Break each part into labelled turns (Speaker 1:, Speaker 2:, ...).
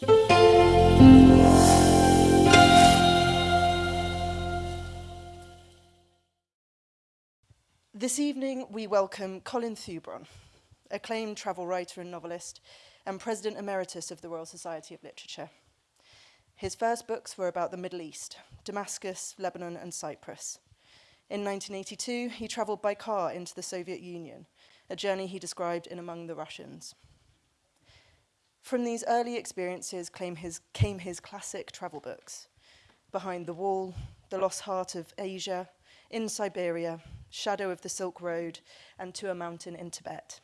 Speaker 1: This evening, we welcome Colin Thubron, acclaimed travel writer and novelist, and President Emeritus of the Royal Society of Literature. His first books were about the Middle East, Damascus, Lebanon, and Cyprus. In 1982, he travelled by car into the Soviet Union, a journey he described in Among the Russians. From these early experiences came his, came his classic travel books, Behind the Wall, The Lost Heart of Asia, In Siberia, Shadow of the Silk Road, and To a Mountain in Tibet.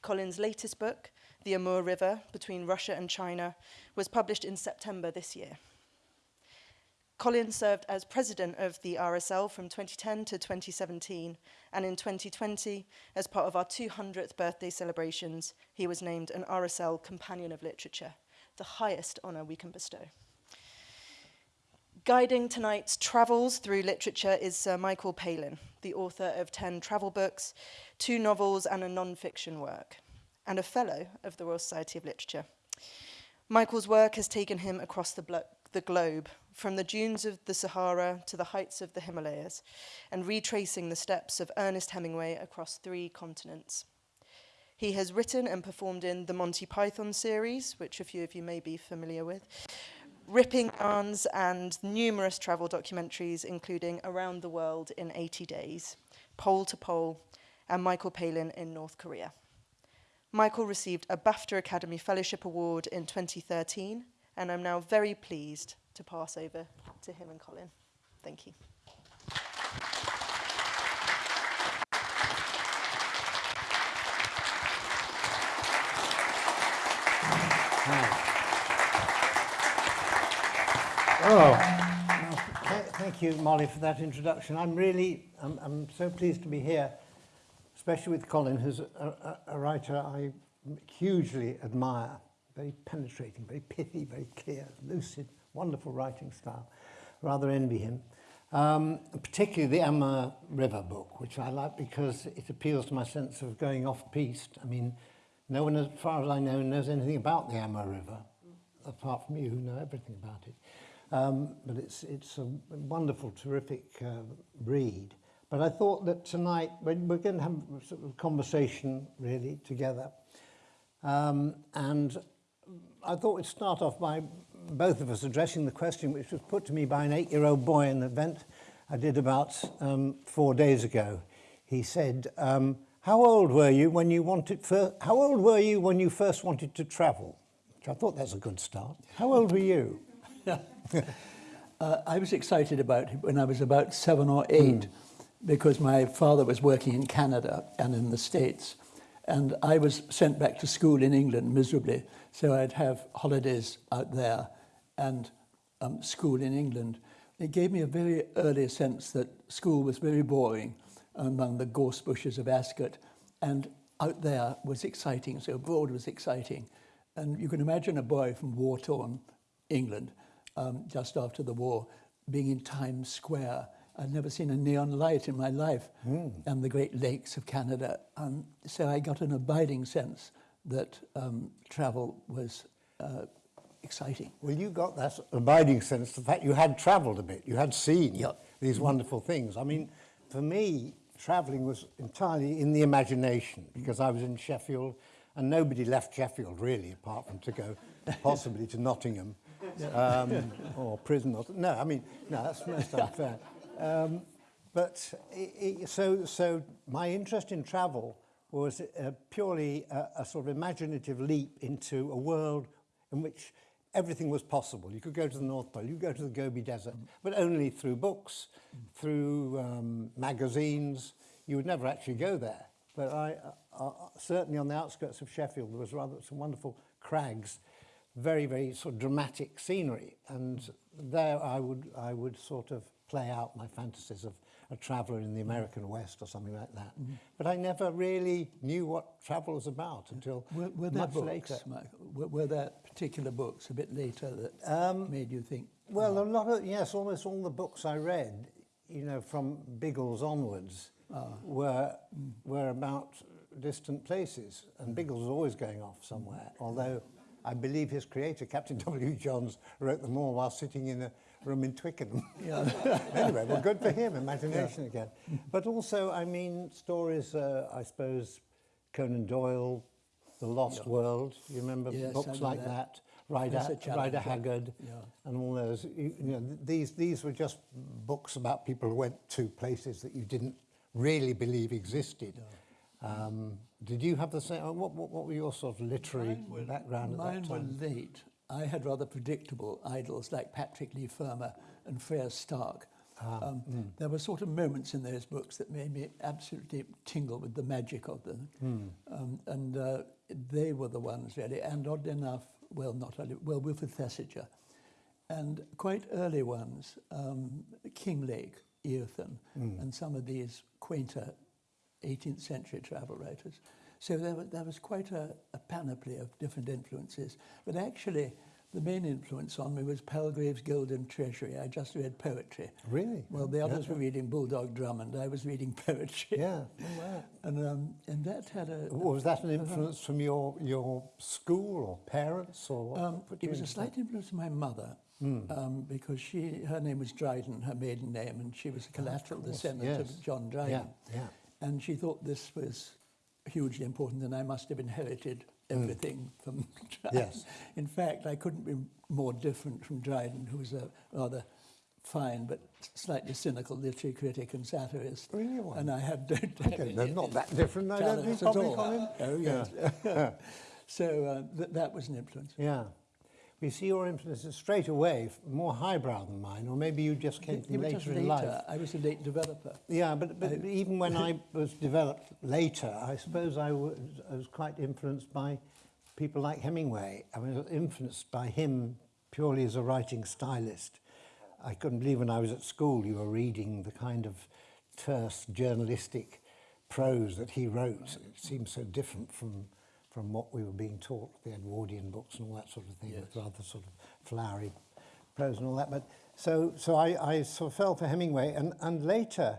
Speaker 1: Collins' latest book, The Amur River, Between Russia and China, was published in September this year. Colin served as president of the RSL from 2010 to 2017, and in 2020, as part of our 200th birthday celebrations, he was named an RSL Companion of Literature, the highest honour we can bestow. Guiding tonight's travels through literature is Sir Michael Palin, the author of 10 travel books, two novels and a non-fiction work, and a fellow of the Royal Society of Literature. Michael's work has taken him across the, the globe, from the dunes of the Sahara to the heights of the Himalayas, and retracing the steps of Ernest Hemingway across three continents. He has written and performed in the Monty Python series, which a few of you may be familiar with, ripping yarns and numerous travel documentaries, including Around the World in 80 Days, Pole to Pole, and Michael Palin in North Korea. Michael received a BAFTA Academy Fellowship Award in 2013, and I'm now very pleased to pass over to him and Colin. Thank you.
Speaker 2: Oh, thank you, Molly, for that introduction. I'm really, I'm, I'm so pleased to be here, especially with Colin, who's a, a, a writer I hugely admire. Very penetrating, very pithy, very clear, lucid, wonderful writing style. Rather envy him. Um, particularly the Amur River book, which I like because it appeals to my sense of going off-piste. I mean, no one, as far as I know, knows anything about the Amur River, apart from you who know everything about it. Um, but it's, it's a wonderful, terrific uh, read. But I thought that tonight, we're, we're going to have a sort of conversation, really, together. Um, and I thought we'd start off by both of us addressing the question which was put to me by an eight-year-old boy in an event I did about um, four days ago. He said, um, how old were you when you wanted, how old were you when you first wanted to travel? Which I thought that's a good start. How old were you?
Speaker 3: uh, I was excited about it when I was about seven or eight mm. because my father was working in Canada and in the States. And I was sent back to school in England miserably. So I'd have holidays out there and um, school in England. It gave me a very early sense that school was very boring among the gorse bushes of Ascot. And out there was exciting, so abroad was exciting. And you can imagine a boy from war-torn England um, just after the war, being in Times Square. I'd never seen a neon light in my life mm. and the Great Lakes of Canada. And so I got an abiding sense that um, travel was uh, exciting.
Speaker 2: Well, you got that abiding sense, the fact you had travelled a bit, you had seen yep. these wonderful things. I mean, for me, travelling was entirely in the imagination because I was in Sheffield and nobody left Sheffield really, apart from to go possibly to Nottingham um, or prison. Or, no, I mean, no, that's most unfair. Um, but it, it, so, so my interest in travel was uh, purely a, a sort of imaginative leap into a world in which everything was possible. You could go to the North Pole, you could go to the Gobi Desert, but only through books, through um, magazines. You would never actually go there. But I, uh, uh, certainly on the outskirts of Sheffield, there was rather some wonderful crags very, very sort of dramatic scenery. And there I would, I would sort of play out my fantasies of a traveller in the American West or something like that. Mm. But I never really knew what travel was about until
Speaker 3: were, were there
Speaker 2: much
Speaker 3: books,
Speaker 2: later.
Speaker 3: Michael? Were, were there particular books a bit later that um, made you think?
Speaker 2: Well, oh. a lot of, yes, almost all the books I read, you know, from Biggles onwards, ah. were, mm. were about distant places. And Biggles was always going off somewhere, although I believe his creator, Captain W. Johns, wrote them all while sitting in a room in Twickenham.
Speaker 3: Yeah.
Speaker 2: anyway, well, good for him, imagination again. But also, I mean, stories, uh, I suppose, Conan Doyle, The Lost World, you remember
Speaker 3: Yes,
Speaker 2: books like
Speaker 3: that.
Speaker 2: that? Rider, Rider Haggard,
Speaker 3: Yeah.
Speaker 2: and all those. You, you know, these, these were just books about people who went to places that you didn't really believe existed. Um, did you have the same? What, what, what were your sort of literary background at
Speaker 3: Mine
Speaker 2: that
Speaker 3: were
Speaker 2: time?
Speaker 3: late. I had rather predictable idols like Patrick Leigh Fermor and Freya Stark.
Speaker 2: Ah,
Speaker 3: um,
Speaker 2: mm.
Speaker 3: There were sort of moments in those books that made me absolutely tingle with the magic of them.
Speaker 2: Hmm.
Speaker 3: Um, and uh, they were the ones really, and oddly enough, well, not oddly, well, Wilfrid Thesiger. And quite early ones, um, Kinglake, Eothen,
Speaker 2: Hmm.
Speaker 3: and some of these quainter 18th century travel writers. So there, wa- there was quite a, a panoply of different influences. But actually, the main influence on me was Palgrave's Golden Treasury. I just read poetry.
Speaker 2: Really?
Speaker 3: Well, the others
Speaker 2: Yeah.
Speaker 3: were reading Bulldog Drummond. I was reading poetry.
Speaker 2: Yeah. Oh, wow.
Speaker 3: And, um, and that had a...
Speaker 2: Was that an influence from your, your school or parents or what?
Speaker 3: Um,
Speaker 2: put
Speaker 3: it was a slight influence of my mother, um, because she, her name was Dryden, her maiden name, and she was a collateral
Speaker 2: course,
Speaker 3: descendant
Speaker 2: yes.
Speaker 3: of John Dryden.
Speaker 2: Yeah, yeah.
Speaker 3: And she thought this was hugely important, and I must have inherited everything from Dryden.
Speaker 2: Yes.
Speaker 3: In fact, I couldn't be more different from Dryden, who was a rather fine but slightly cynical literary critic and satirist.
Speaker 2: Really one?
Speaker 3: And I have
Speaker 2: Okay,
Speaker 3: any
Speaker 2: they're not that different, I don't think, probably,
Speaker 3: all.
Speaker 2: Colin.
Speaker 3: Oh, yes. so uh, th- that was an influence.
Speaker 2: Yeah. We see your influences straight away, more highbrow than mine, or maybe you just came from later in life.
Speaker 3: I was a late developer.
Speaker 2: Yeah, but, but even when I was developed later, I suppose I was, I was quite influenced by people like Hemingway. I was influenced by him purely as a writing stylist. I couldn't believe when I was at school you were reading the kind of terse journalistic prose that he wrote. It seemed so different from from what we were being taught, the Edwardian books and all that sort of thing, with rather sort of flowery prose and all that. But so so I, I sort of fell for Hemingway, and and later,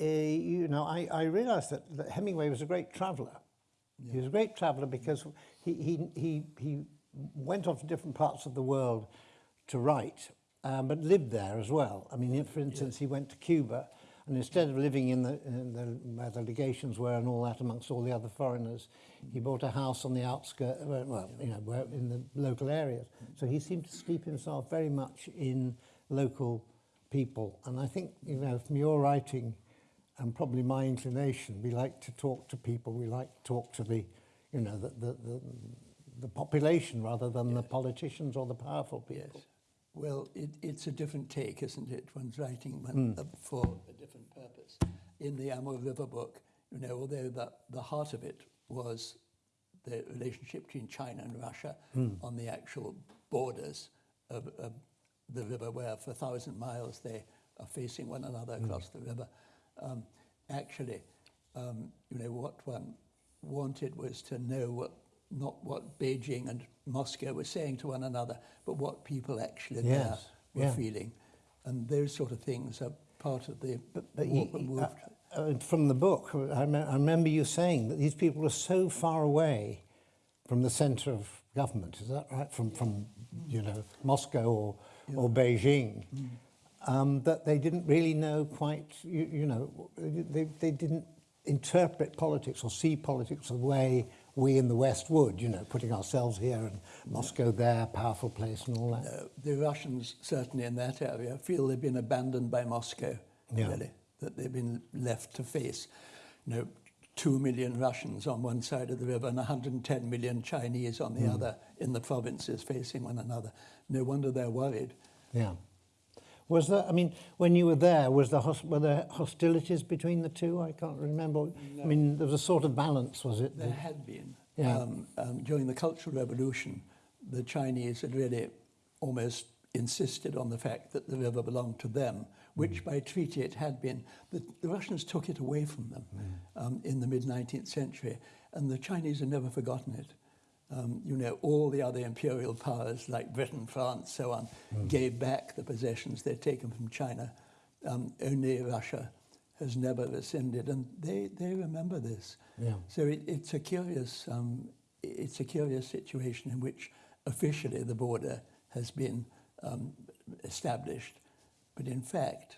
Speaker 2: uh, you know, I, I realised that, that Hemingway was a great traveller. He was a great traveller because he, he, he, he went off to different parts of the world to write, um, but lived there as well. I mean, for instance, he went to Cuba, And instead of living in the, in the where the legations were and all that amongst all the other foreigners, he bought a house on the outskirts, well, you know, where, in the local areas. So he seemed to steep himself very much in local people. And I think, you know, from your writing and probably my inclination, we like to talk to people, we like to talk to the, you know, the, the, the, the population rather than yes. the politicians or the powerful people.
Speaker 3: Yes. Well, it, it's a different take, isn't it? One's writing one, uh, for a different purpose. In the Amur River book, you know, although the, the heart of it was the relationship between China and Russia on the actual borders of, of the river, where for a thousand miles they are facing one another across the river. Um, actually, um, you know, what one wanted was to know what, not what Beijing and Moscow were saying to one another, but what people actually there were
Speaker 2: yeah.
Speaker 3: feeling. And those sort of things are part of the
Speaker 2: But, but
Speaker 3: what
Speaker 2: he,
Speaker 3: moved.
Speaker 2: uh, uh, from the book, I, I remember you saying that these people were so far away from the centre of government. Is that right? From, from you know, Moscow or, or Beijing, um, that they didn't really know quite, you, you know, they, they didn't interpret politics or see politics the way we in the West would, you know, putting ourselves here and Moscow there, powerful place and all that.
Speaker 3: Uh, the Russians, certainly in that area, feel they've been abandoned by Moscow,
Speaker 2: Yeah.
Speaker 3: really, that they've been left to face, you know, two million Russians on one side of the river and 110 million Chinese on the other in the provinces facing one another. No wonder they're worried.
Speaker 2: Yeah. Was there, I mean, when you were there, was there, were there hostilities between the two? I can't remember. I mean, there was a sort of balance, was it?
Speaker 3: There had been.
Speaker 2: Yeah.
Speaker 3: Um, um, during the Cultural Revolution, the Chinese had really almost insisted on the fact that the river belonged to them, which by treaty it had been. The, the Russians took it away from them um, in the mid 19th century, and the Chinese have never forgotten it. Um, you know, all the other imperial powers like Britain, France, so on, gave back the possessions they'd taken from China. Um, only Russia has never rescinded, and they, they remember this.
Speaker 2: Yeah.
Speaker 3: So it, it's a curious um, it's a curious situation in which officially the border has been um, established, but in fact,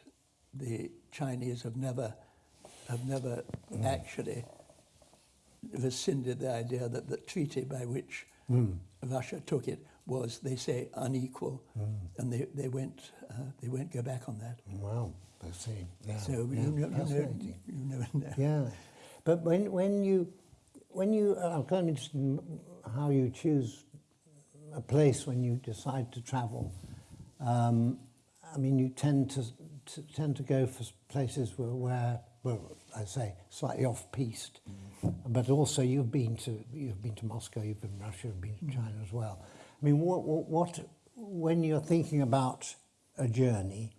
Speaker 3: the Chinese have never have never actually rescinded the idea that the treaty by which Russia took it was, they say, unequal, and they, they went uh, they won't go back on that.
Speaker 2: Wow, I see. Yeah,
Speaker 3: So
Speaker 2: yeah,
Speaker 3: you, know, you, know, you never know.
Speaker 2: Yeah, but when when you when you uh, I'm kind of interested in how you choose a place when you decide to travel. Um, I mean, you tend to, to tend to go for places where, where well, I say slightly off piste, but also you've been to you've been to Moscow, you've been to Russia, you've been to China as well. I mean, what, what, what when you're thinking about a journey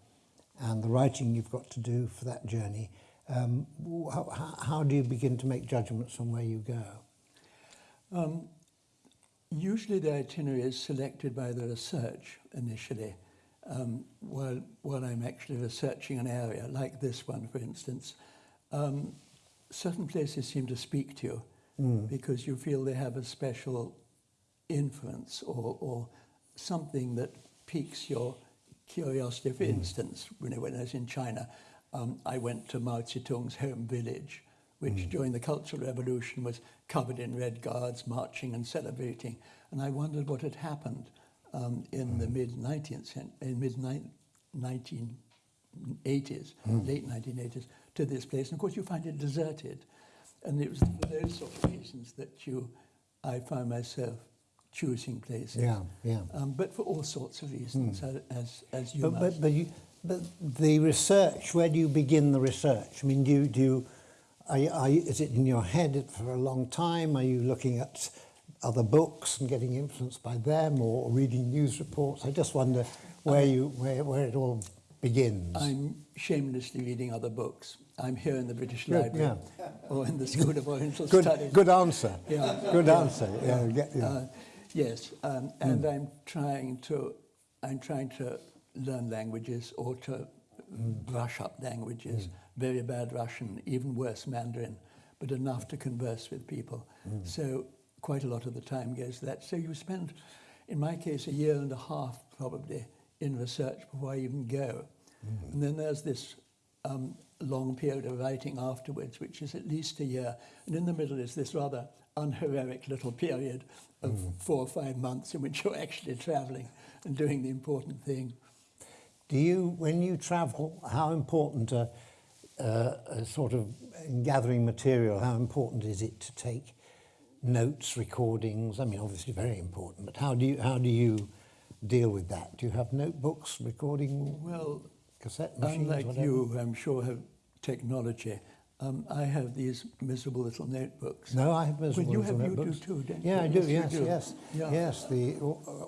Speaker 2: and the writing you've got to do for that journey, um, how, how- how do you begin to make judgments on where you go?
Speaker 3: Um, usually the itinerary is selected by the research initially, um, while, while I'm actually researching an area, like this one, for instance. Um, certain places seem to speak to you because you feel they have a special influence or, or something that piques your curiosity. For instance, when I, when I was in China, um, I went to Mao Zedong's home village, which during the Cultural Revolution was covered in red guards marching and celebrating. And I wondered what had happened um, in the mid 19th century, in mid 1980s, late 1980s, to this place. And of course, you find it deserted. And it was for those sort of reasons that you, I found myself choosing places.
Speaker 2: Yeah, yeah.
Speaker 3: Um, but for all sorts of reasons, as, as, as you
Speaker 2: But,
Speaker 3: must.
Speaker 2: but, but, you, but the research, where do you begin the research? I mean, do you, do you, are you, are you, is it in your head for a long time? Are you looking at other books and getting influenced by them or reading news reports? I just wonder where, you, where, where it all begins.
Speaker 3: I'm shamelessly reading other books. I'm here in the British
Speaker 2: Good,
Speaker 3: Library or in the School of Oriental
Speaker 2: good,
Speaker 3: Studies.
Speaker 2: good answer.
Speaker 3: Yeah.
Speaker 2: Good
Speaker 3: Yeah.
Speaker 2: answer. Yeah, yeah, yeah.
Speaker 3: Uh, yes, um, and I'm trying to, I'm trying to learn languages or to brush up languages. Very bad Russian, even worse Mandarin, but enough to converse with people. So quite a lot of the time goes to that. So you spend, in my case, a year and a half probably in research before I even go. And then there's this um, long period of writing afterwards, which is at least a year. And in the middle is this rather unheroic little period of four or five months in which you're actually traveling and doing the important thing.
Speaker 2: Do you, when you travel, how important a, a, a sort of gathering material, how important is it to take notes, recordings? I mean, obviously very important, but how do you, how do you deal with that? Do you have notebooks, recording,
Speaker 3: Well,
Speaker 2: cassette machines,
Speaker 3: unlike
Speaker 2: whatever?
Speaker 3: you, I'm sure, have technology. Um, I have these miserable little notebooks.
Speaker 2: No, I have miserable
Speaker 3: you
Speaker 2: little
Speaker 3: have you do
Speaker 2: notebooks.
Speaker 3: too, don't
Speaker 2: yeah,
Speaker 3: you?
Speaker 2: I do.
Speaker 3: Yes,
Speaker 2: Yes,
Speaker 3: do.
Speaker 2: yes,
Speaker 3: Yeah.
Speaker 2: yes. The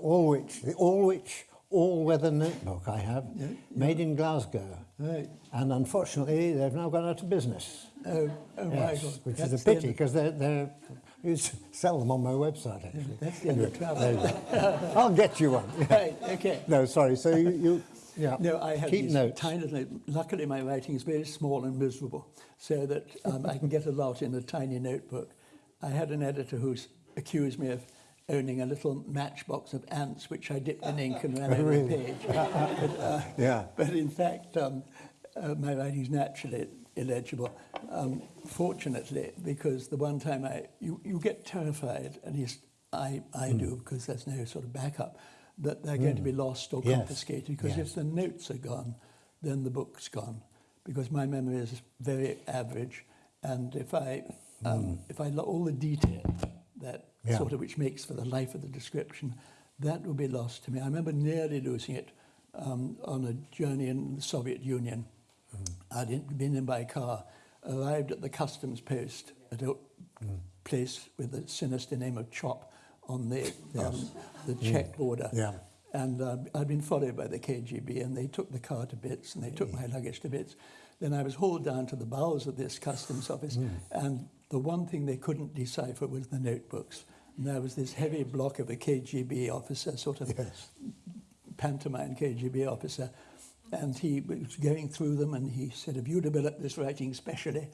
Speaker 2: Alwych, the Alwych all-weather notebook I have,
Speaker 3: Yeah,
Speaker 2: made in Glasgow,
Speaker 3: Right.
Speaker 2: and unfortunately they've now gone out of business.
Speaker 3: Oh, oh my God.
Speaker 2: which
Speaker 3: That's
Speaker 2: is a pity because they're, they're, you sell them on my website actually.
Speaker 3: That's the end of travel.
Speaker 2: I'll get you one.
Speaker 3: Right, okay.
Speaker 2: No, sorry. So you, you yeah.
Speaker 3: No, I have
Speaker 2: keep
Speaker 3: these
Speaker 2: notes.
Speaker 3: tiny little. Luckily, my writing is very small and miserable, so that um, I can get a lot in a tiny notebook. I had an editor who accused me of owning a little matchbox of ants, which I dipped in ink and ran over
Speaker 2: Really?
Speaker 3: a page. but, uh,
Speaker 2: Yeah.
Speaker 3: but in fact, um, uh, my writing is naturally illegible. Um, fortunately, because the one time I, you, you get terrified, at least I, I
Speaker 2: Hmm.
Speaker 3: do, because there's no sort of backup, that they're going to be lost or
Speaker 2: Yes.
Speaker 3: confiscated. Because
Speaker 2: Yes.
Speaker 3: if the notes are gone, then the book's gone. Because my memory is very average, and if I, um, if I all the detail that
Speaker 2: Hmm. Yeah.
Speaker 3: sort of which makes for the life of the description, that will be lost to me. I remember nearly losing it um, on a journey in the Soviet Union.
Speaker 2: Hmm.
Speaker 3: I'd been in by car, arrived at the customs post at a place with the sinister name of Chop on the um, the Czech border.
Speaker 2: Yeah.
Speaker 3: And uh, I'd been followed by the KGB, and they took the car to bits, and they took my luggage to bits. Then I was hauled down to the bowels of this customs office, and the one thing they couldn't decipher was the notebooks. And there was this heavy block of a KGB officer, sort of
Speaker 2: Yes.
Speaker 3: pantomime KGB officer, and he was going through them, and he said, "Have you developed this writing specially?"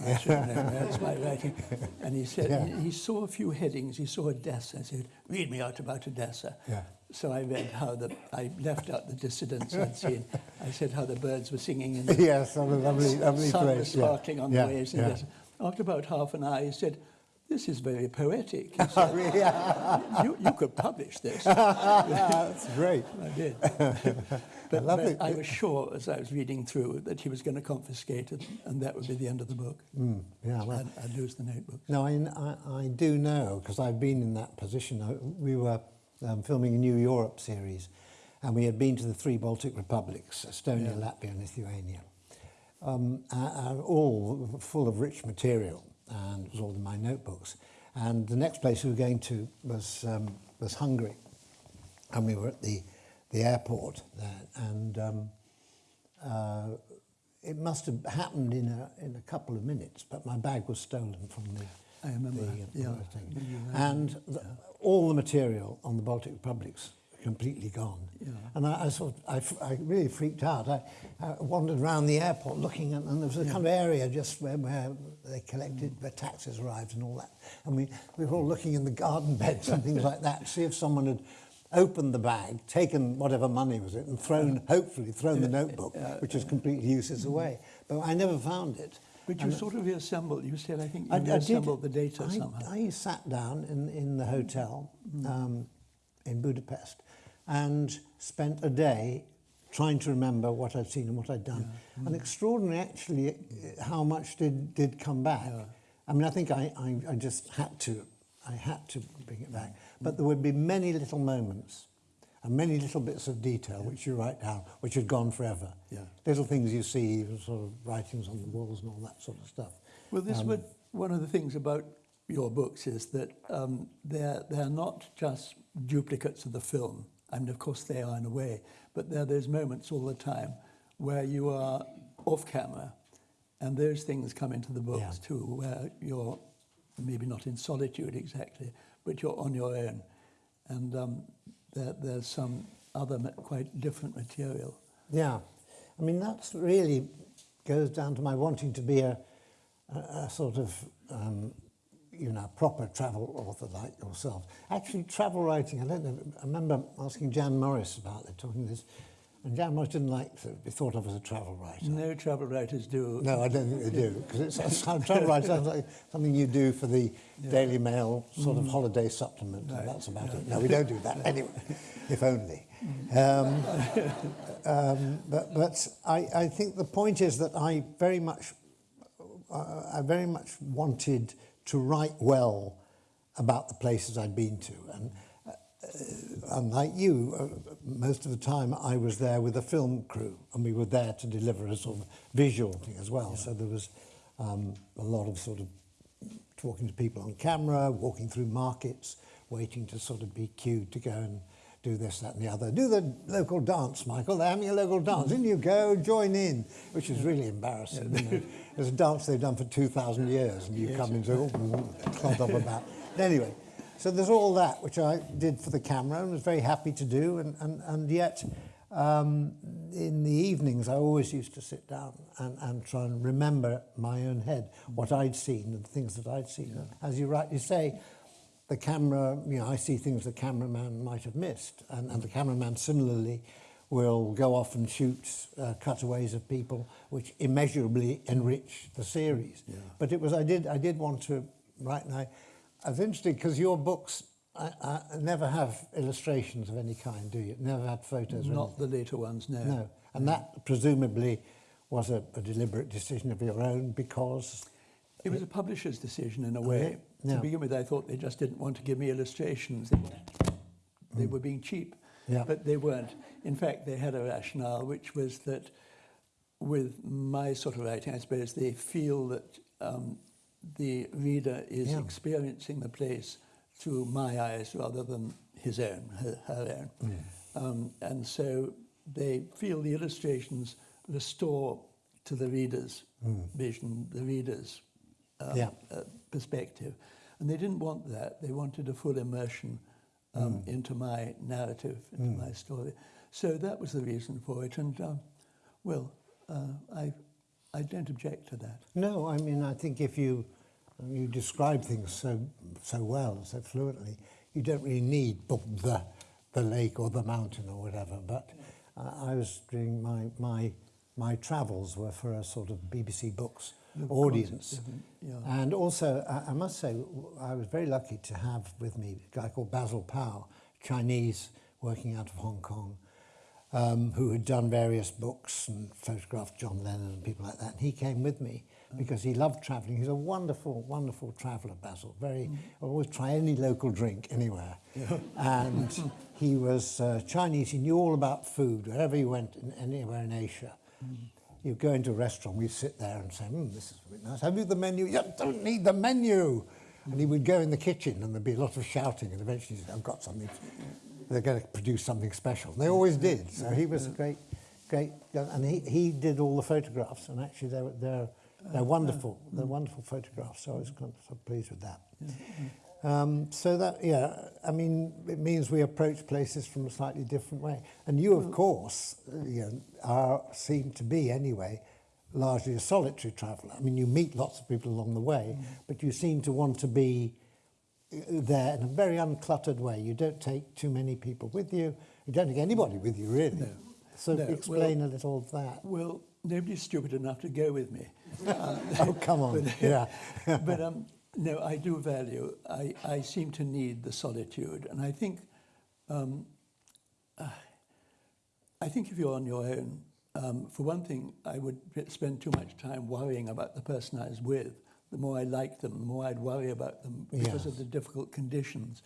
Speaker 3: That's my writing. And he said,
Speaker 2: Yeah.
Speaker 3: he, he saw a few headings. He saw Odessa. I said, read me out about Odessa.
Speaker 2: Yeah.
Speaker 3: So I read how the, I left out the dissidents I'd seen. I said how the birds were singing in the
Speaker 2: yes, what a lovely, lovely
Speaker 3: sun
Speaker 2: place.
Speaker 3: was
Speaker 2: yeah.
Speaker 3: sparkling on
Speaker 2: yeah.
Speaker 3: the waves.
Speaker 2: Yeah.
Speaker 3: After about half an hour, he said, this is very poetic.
Speaker 2: Oh,
Speaker 3: said,
Speaker 2: really? Yeah,
Speaker 3: you, you could publish this.
Speaker 2: that's great.
Speaker 3: I did. But,
Speaker 2: love
Speaker 3: but
Speaker 2: it.
Speaker 3: I was sure as I was reading through that he was going to confiscate it and that would be the end of the book.
Speaker 2: Mm, yeah, well,
Speaker 3: I'd, I'd lose the notebook.
Speaker 2: No, I, I, I do know because I've been in that position. I, we were um, filming a New Europe series, and we had been to the three Baltic republics: Estonia,
Speaker 3: Yeah.
Speaker 2: Latvia, and Lithuania, um, a- and all full of rich material, and it was all in my notebooks. And the next place we were going to was um, was Hungary, and we were at the the airport there, and. Um, uh, it must have happened in a in a couple of minutes, but my bag was stolen from the.
Speaker 3: I remember,
Speaker 2: the,
Speaker 3: yeah.
Speaker 2: the thing.
Speaker 3: When you
Speaker 2: And the, all the material on the Baltic republics completely gone.
Speaker 3: Yeah.
Speaker 2: And I, I sort of, I, f- I really freaked out. I, I wandered around the airport looking, at, and there was a kind of area just where, where they collected, where taxis arrived and all that. And we, we were all looking in the garden beds and things like that to see if someone had opened the bag, taken whatever money was it, and thrown, uh-huh. hopefully, thrown the notebook, which was completely useless mm-hmm. away. But I never found it.
Speaker 3: But you sort of reassembled, you said, I think you
Speaker 2: I, I did.
Speaker 3: reassembled the data
Speaker 2: I,
Speaker 3: somehow.
Speaker 2: I sat down in, in the mm-hmm. hotel mm-hmm. um, in Budapest and spent a day trying to remember what I'd seen and what I'd done. And extraordinary, actually, how much did, did come back.
Speaker 3: Yeah.
Speaker 2: I mean, I think I, I, I just had to, I had to bring it back. But there would be many little moments and many little bits of detail which you write down, which had gone forever.
Speaker 3: Yeah.
Speaker 2: Little things you see, sort of writings on the walls and all that sort of stuff.
Speaker 3: Well, this
Speaker 2: Um,
Speaker 3: would, one of the things about your books is that um, they're, they're not just duplicates of the film. I mean, of course, they are in a way, but there are those moments all the time where you are off camera and those things come into the books
Speaker 2: Yeah.
Speaker 3: too, where you're maybe not in solitude exactly, but you're on your own. And um, there, there's some other quite different material.
Speaker 2: Yeah, I mean that's really goes down to my wanting to be a, a, a sort of um, you know proper travel author like yourself. Actually, travel writing. I don't know. I remember asking Jan Morris about it, talking this, and Jan Morris didn't like to be thought of as a travel writer.
Speaker 3: No travel writers do.
Speaker 2: No, I don't think they do because it's, it's travel writer sounds like something you do for the Daily Mail sort of holiday supplement, and that's about it. No, we don't do that anyway. if only. Um, um, but but I, I think the point is that I very much uh, I very much wanted to write well about the places I'd been to and. uh, Unlike you, uh, most of the time I was there with a film crew, and we were there to deliver a sort of visual thing as well. So there was um, a lot of sort of talking to people on camera, walking through markets, waiting to sort of be cued to go and do this, that, and the other. Do the local dance, Michael. They're having a local dance. In you go, join in, which is really embarrassing. you know. There's a dance they've done for 2,000 years, and you come in and say, oh, clod up about. Anyway, so there's all that, which I did for the camera and was very happy to do, and, and, and yet um, in the evenings I always used to sit down and, and try and remember my own head, what I'd seen and the things that I'd seen. As you rightly say, the camera, you know, I see things the cameraman might have missed, and, and the cameraman similarly will go off and shoot uh, cutaways of people which immeasurably enrich the series. But it was, I did, I did want to right and I, I was interested because your books I, I never have illustrations of any kind, do you? Never had photos
Speaker 3: Not the later ones, no.
Speaker 2: No. And that presumably was a, a deliberate decision of your own because
Speaker 3: It was a publisher's decision in a way.
Speaker 2: Yeah.
Speaker 3: To begin with, I thought they just didn't want to give me illustrations. They, they were being cheap,
Speaker 2: Yeah.
Speaker 3: but they weren't. In fact, they had a rationale, which was that with my sort of writing, I suppose they feel that um, the reader is
Speaker 2: Yeah.
Speaker 3: experiencing the place through my eyes rather than his own, her, her own. Um, and so they feel the illustrations restore to the reader's vision, the reader's um,
Speaker 2: Yeah.
Speaker 3: uh, perspective. And they didn't want that. They wanted a full immersion um, into my narrative, into my story. So that was the reason for it. And, um, well, uh, I, I don't object to that.
Speaker 2: No, I mean, I think if you you describe things so so well, so fluently, you don't really need the the, lake or the mountain or whatever. But uh, I was doing my my my travels were for a sort of BBC Books
Speaker 3: The
Speaker 2: audience,
Speaker 3: yeah.
Speaker 2: and also I, I must say I was very lucky to have with me a guy called Basil Pao, Chinese, working out of Hong Kong um, who had done various books and photographed John Lennon and people like that. And he came with me because he loved travelling. He's a wonderful, wonderful traveller, Basil. Very, always try any local drink anywhere. and he was uh, Chinese. He knew all about food wherever he went, in, anywhere in Asia. You go into a restaurant, we'd sit there and say, mm, this is bit nice. Have you the menu? You don't need the menu. And he would go in the kitchen and there'd be a lot of shouting and eventually he'd say, I've got something they're going to produce something special. And they always did. So he was a great, great, and he, he did all the photographs, and actually they're they're they're wonderful. They're wonderful photographs. So I was kind of so pleased with that. Um, so that yeah, I mean, it means we approach places from a slightly different way. And you, of course, uh, you know, are seem to be anyway. Largely a solitary traveller. I mean, you meet lots of people along the way, but you seem to want to be there in a very uncluttered way. You don't take too many people with you. You don't take anybody with you, really.
Speaker 3: No.
Speaker 2: So
Speaker 3: No,
Speaker 2: explain a little of that.
Speaker 3: Well, nobody's stupid enough to go with me. Um,
Speaker 2: Oh, come on.
Speaker 3: but,
Speaker 2: yeah.
Speaker 3: but um, no, I do value. I, I seem to need the solitude, and I think, um, uh, I think if you're on your own, um, for one thing, I would spend too much time worrying about the person I was with. The more I liked them, the more I'd worry about them because of the difficult conditions.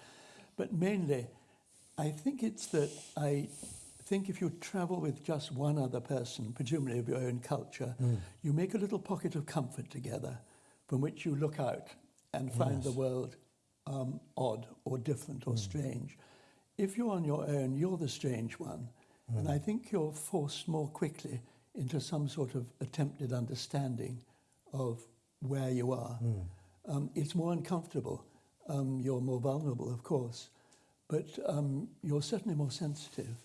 Speaker 3: But mainly, I think it's that I think if you travel with just one other person, presumably of your own culture,
Speaker 2: Hmm.
Speaker 3: you make a little pocket of comfort together from which you look out and find the world um, odd or different or strange. If you're on your own, you're the strange one. And
Speaker 2: Hmm.
Speaker 3: I think you're forced more quickly into some sort of attempted understanding of where you are.
Speaker 2: Hmm.
Speaker 3: Um, it's more uncomfortable. Um, you're more vulnerable, of course, but um, you're certainly more sensitive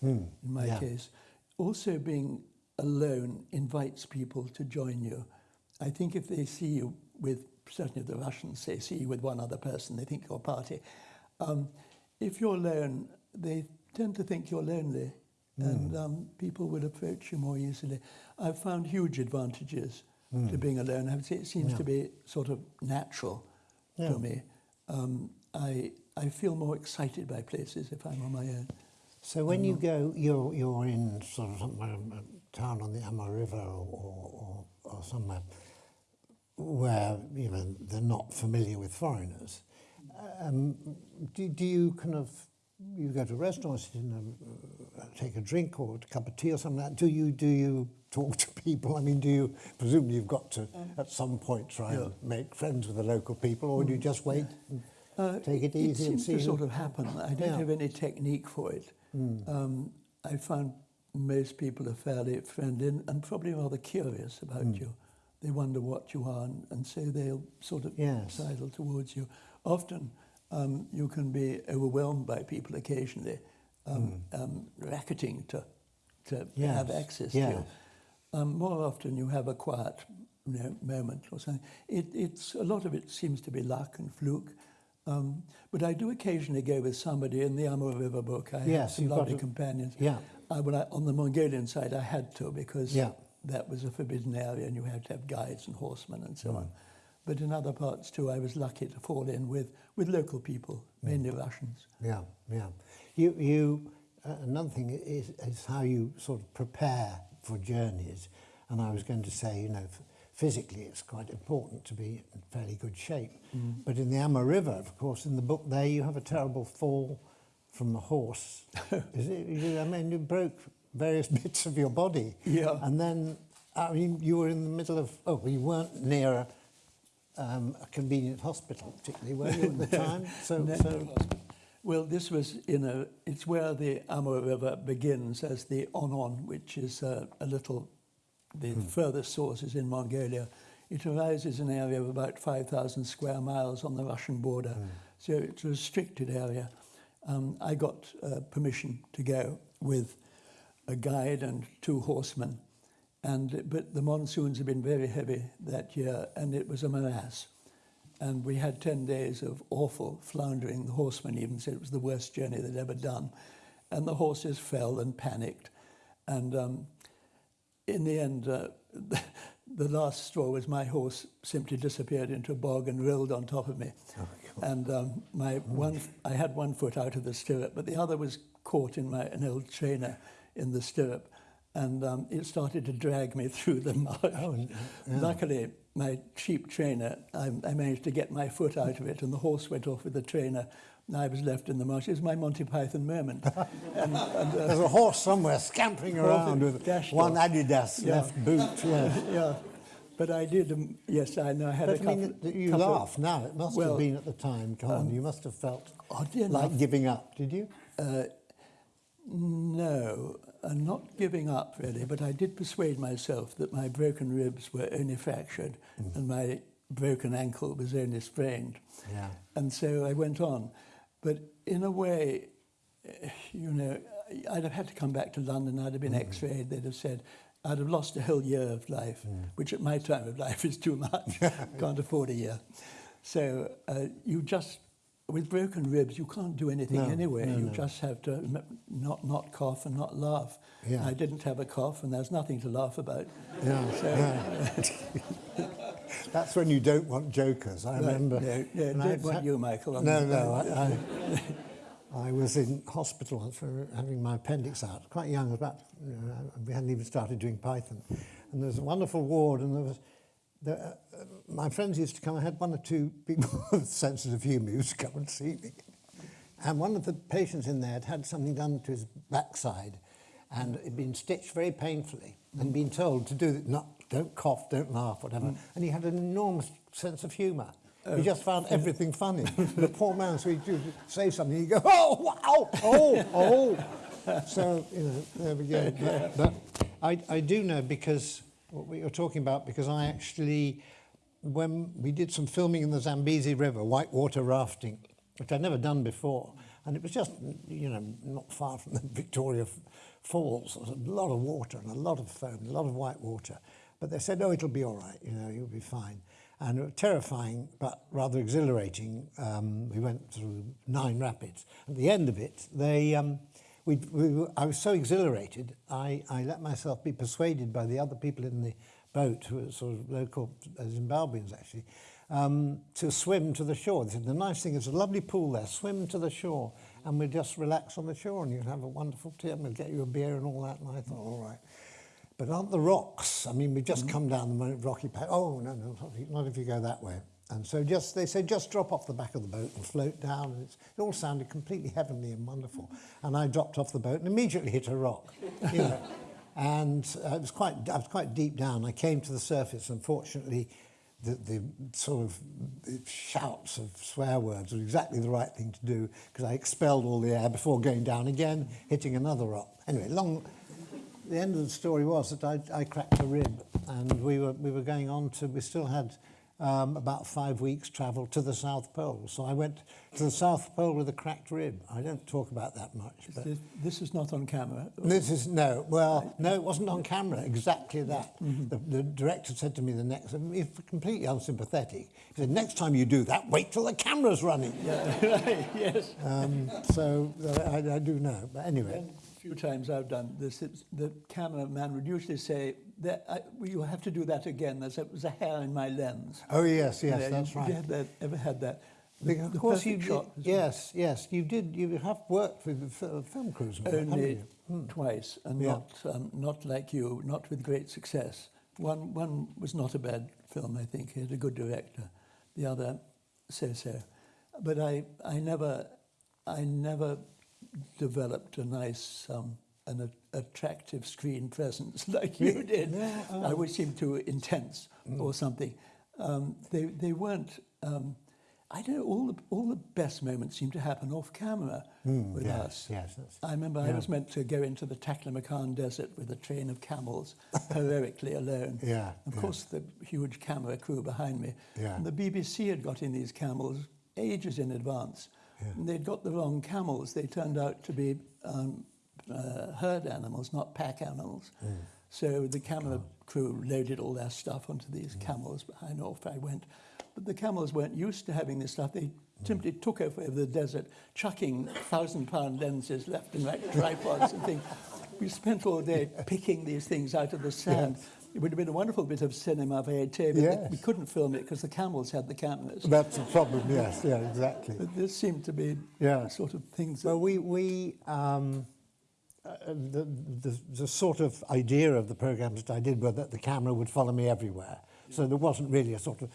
Speaker 3: in my
Speaker 2: yeah.
Speaker 3: case. Also, being alone invites people to join you. I think if they see you with, certainly the Russians say, see you with one other person, they think you're a party. Um, if you're alone, they tend to think you're lonely, and um, people will approach you more easily. I've found huge advantages to being alone. I would say it seems to be sort of natural
Speaker 2: Yeah.
Speaker 3: to me. Um, I, I feel more excited by places if I'm on my own.
Speaker 2: So when you go, you're you're in sort of somewhere, a town on the Amur River or, or, or, or somewhere where you know they're not familiar with foreigners. Um, do, do you kind of you go to a restaurant, sit in a, uh, take a drink or a cup of tea or something like that? Do you do you talk to people? I mean, do you presumably you've got to at some point try and make friends with the local people, or do you just wait? And
Speaker 3: Uh,
Speaker 2: Take it easy and
Speaker 3: seems
Speaker 2: see
Speaker 3: to sort of happen. I don't
Speaker 2: Yeah.
Speaker 3: Have any technique for it. Um, I found most people are fairly friendly and, and probably rather curious about
Speaker 2: Hmm.
Speaker 3: you. They wonder what you are, and, and so they'll sort of
Speaker 2: Yes.
Speaker 3: sidle towards you. Often, um, you can be overwhelmed by people occasionally, um, um, racketing to to have
Speaker 2: Hmm. Yes,
Speaker 3: access to you. Um, more often, you have a quiet you know, moment or something. It, it's a lot of it seems to be luck and fluke. Um, but I do occasionally go with somebody in the Amur River book. I have
Speaker 2: Yes,
Speaker 3: some
Speaker 2: you've got
Speaker 3: lovely
Speaker 2: a-
Speaker 3: companions.
Speaker 2: Yeah.
Speaker 3: I, when I, on the Mongolian side, I had to because
Speaker 2: Yeah.
Speaker 3: that was a forbidden area and you had to have guides and horsemen and
Speaker 2: Mm.
Speaker 3: so on. But in other parts too, I was lucky to fall in with, with local people,
Speaker 2: Mm.
Speaker 3: mainly Russians.
Speaker 2: Yeah, yeah. You, you. Uh, another thing is, is how you sort of prepare for journeys. And I was going to say, you know, physically it's quite important to be in fairly good shape. But in the Amur River, of course, in the book there, you have a terrible fall from the horse. is it? I mean, you broke various bits of your body.
Speaker 3: Yeah.
Speaker 2: And then, I mean, you were in the middle of. Oh, you weren't near a, um, a convenient hospital, particularly, were you at the time? So,
Speaker 3: No.
Speaker 2: so
Speaker 3: Well, this was in a, it's where the Amur River begins as the Onon, which is uh, a little, the furthest source is in Mongolia. It arises in an area of about 5,000 square miles on the Russian border. So it's a restricted area. Um, I got uh, permission to go with a guide and two horsemen. And, but the monsoons had been very heavy that year, and it was a morass. And we had 10 days of awful floundering. The horsemen even said it was the worst journey they'd ever done. And the horses fell and panicked. And um, in the end, uh, the last straw was my horse simply disappeared into a bog and rolled on top of me. and um, my one, I had one foot out of the stirrup, but the other was caught in my an old trainer in the stirrup, and um, it started to drag me through the mud. Luckily, my cheap trainer, I, I managed to get my foot out of it, and the horse went off with the trainer. And I was left in the marsh. It was my Monty Python moment. and, and, uh,
Speaker 2: There's a horse somewhere scampering around with one
Speaker 3: off.
Speaker 2: Adidas
Speaker 3: Yeah.
Speaker 2: left boot. Yeah.
Speaker 3: yeah, but I did. Um, yes, I know. I had a
Speaker 2: But I
Speaker 3: couple.
Speaker 2: mean, that you
Speaker 3: couple
Speaker 2: laugh now. It must
Speaker 3: Well, um,
Speaker 2: have been at the time, Colin. you must have felt like
Speaker 3: enough,
Speaker 2: giving up, did you?
Speaker 3: Uh, no, and not giving up really, but I did persuade myself that my broken ribs were only fractured mm. and my broken ankle was only sprained.
Speaker 2: Yeah.
Speaker 3: And so I went on. But in a way, eh, you know, I'd have had to come back to London, I'd have been mm. x-rayed, they'd have said, I'd have lost a whole year of life, mm. which at my time of life is too much. Can't afford a year. So uh, you just with broken ribs, you can't do anything
Speaker 2: No,
Speaker 3: anyway.
Speaker 2: no,
Speaker 3: you
Speaker 2: no.
Speaker 3: just have to m- not, not cough and not laugh.
Speaker 2: Yeah.
Speaker 3: I didn't have a cough and there's nothing to laugh about.
Speaker 2: Yeah,
Speaker 3: So-
Speaker 2: yeah. That's when you don't want jokers. I remember.
Speaker 3: no, yeah,
Speaker 2: when
Speaker 3: don't
Speaker 2: I'd
Speaker 3: want you, Michael,
Speaker 2: No, no. I, I, I was in hospital once for having my appendix out. Quite young, about you know, we hadn't even started doing Python, and there was a wonderful ward, and there was. There, uh, my friends used to come. I had one or two people with sensitive humour who used to come and see me. And one of the patients in there had had something done to his backside and it had been stitched very painfully and been told to do that, not, don't cough, don't laugh, whatever. And he had an enormous sense of humour. He just found everything funny. the poor man, so he'd say something, he'd go, oh, wow, oh, oh. So, you know, there we go. But, but I, I do know because, what we were talking about, because I actually, when we did some filming in the Zambezi River, whitewater rafting, which I'd never done before, and it was just, you know, not far from the Victoria Falls. There was a lot of water and a lot of foam, a lot of white water. But they said, oh, it'll be all right, you know, you'll be fine. And it was terrifying, but rather exhilarating. Um, we went through nine rapids. At the end of it, they, um, we, we, I was so exhilarated, I, I let myself be persuaded by the other people in the boat, who were sort of local uh, Zimbabweans actually, um, to swim to the shore. They said, the nice thing is a lovely pool there, swim to the shore, and we'll just relax on the shore and you can have a wonderful tea, and we'll get you a beer and all that. And I thought, all right. But aren't the rocks? I mean, we've just come down the rocky path. Oh, no, no, not if you go that way. And so just they said, just drop off the back of the boat and float down. And it all sounded completely heavenly and wonderful. And I dropped off the boat and immediately hit a rock. You know. and uh, it was quite, I was quite deep down. I came to the surface. Unfortunately, the, the sort of shouts of swear words were exactly the right thing to do because I expelled all the air before going down again, hitting another rock. Anyway, long, the end of the story was that I, I cracked a rib and we were, we were going on to, we still had um, about five weeks travel to the South Pole. So I went to the South Pole with a cracked rib. I don't talk about that much. But
Speaker 3: This, this is not on camera.
Speaker 2: this is, no, well, no, it wasn't on camera, exactly that. The, the director said to me the next, he's completely unsympathetic. He said, next time you do that, wait till the camera's running.
Speaker 3: right, yes.
Speaker 2: Um, so uh, I, I do know. But anyway,
Speaker 3: few times I've done this, it's, the cameraman would usually say, that I, you have to do that again. There's a, there's a hair in my lens.
Speaker 2: oh yes, yes, that's
Speaker 3: you-
Speaker 2: right.
Speaker 3: You had that, ever had that?
Speaker 2: Because of course you did,
Speaker 3: shot well.
Speaker 2: yes, yes, you did. You have worked with the film crews,
Speaker 3: Only
Speaker 2: you?
Speaker 3: twice, and
Speaker 2: Yeah.
Speaker 3: not um, not like you, not with great success. One one was not a bad film, I think. He had a good director. The other, so so. But I I never I never developed a nice um, an attractive screen presence like you did.
Speaker 2: Yeah, oh.
Speaker 3: I always seemed too intense or something. Um, they they weren't. Um, I don't know. All the all the best moments seem to happen off camera with
Speaker 2: yes,
Speaker 3: us.
Speaker 2: yes, that's-
Speaker 3: I remember I was meant to go into the Taklamakan desert with a train of camels, heroically alone.
Speaker 2: Yeah,
Speaker 3: Of
Speaker 2: yeah.
Speaker 3: course, the huge camera crew behind me.
Speaker 2: Yeah.
Speaker 3: And the BBC had got in these camels ages in advance. And they'd got the wrong camels. They turned out to be um, uh, herd animals, not pack animals. So the camera crew loaded all their stuff onto these camels behind off I went. But the camels weren't used to having this stuff. They simply took over the desert, chucking thousand pound lenses left and right, tripods and things. We spent all day picking these things out of the sand. It would have been a wonderful bit of cinema verite, but
Speaker 2: Yes.
Speaker 3: we couldn't film it because the camels had the cameras.
Speaker 2: That's the problem, yes, yeah, exactly.
Speaker 3: But this seemed to be
Speaker 2: Yeah.
Speaker 3: sort of things that
Speaker 2: Well, we, we um, uh, the, the, the sort of idea of the programs that I did were that the camera would follow me everywhere. So there wasn't really a sort of,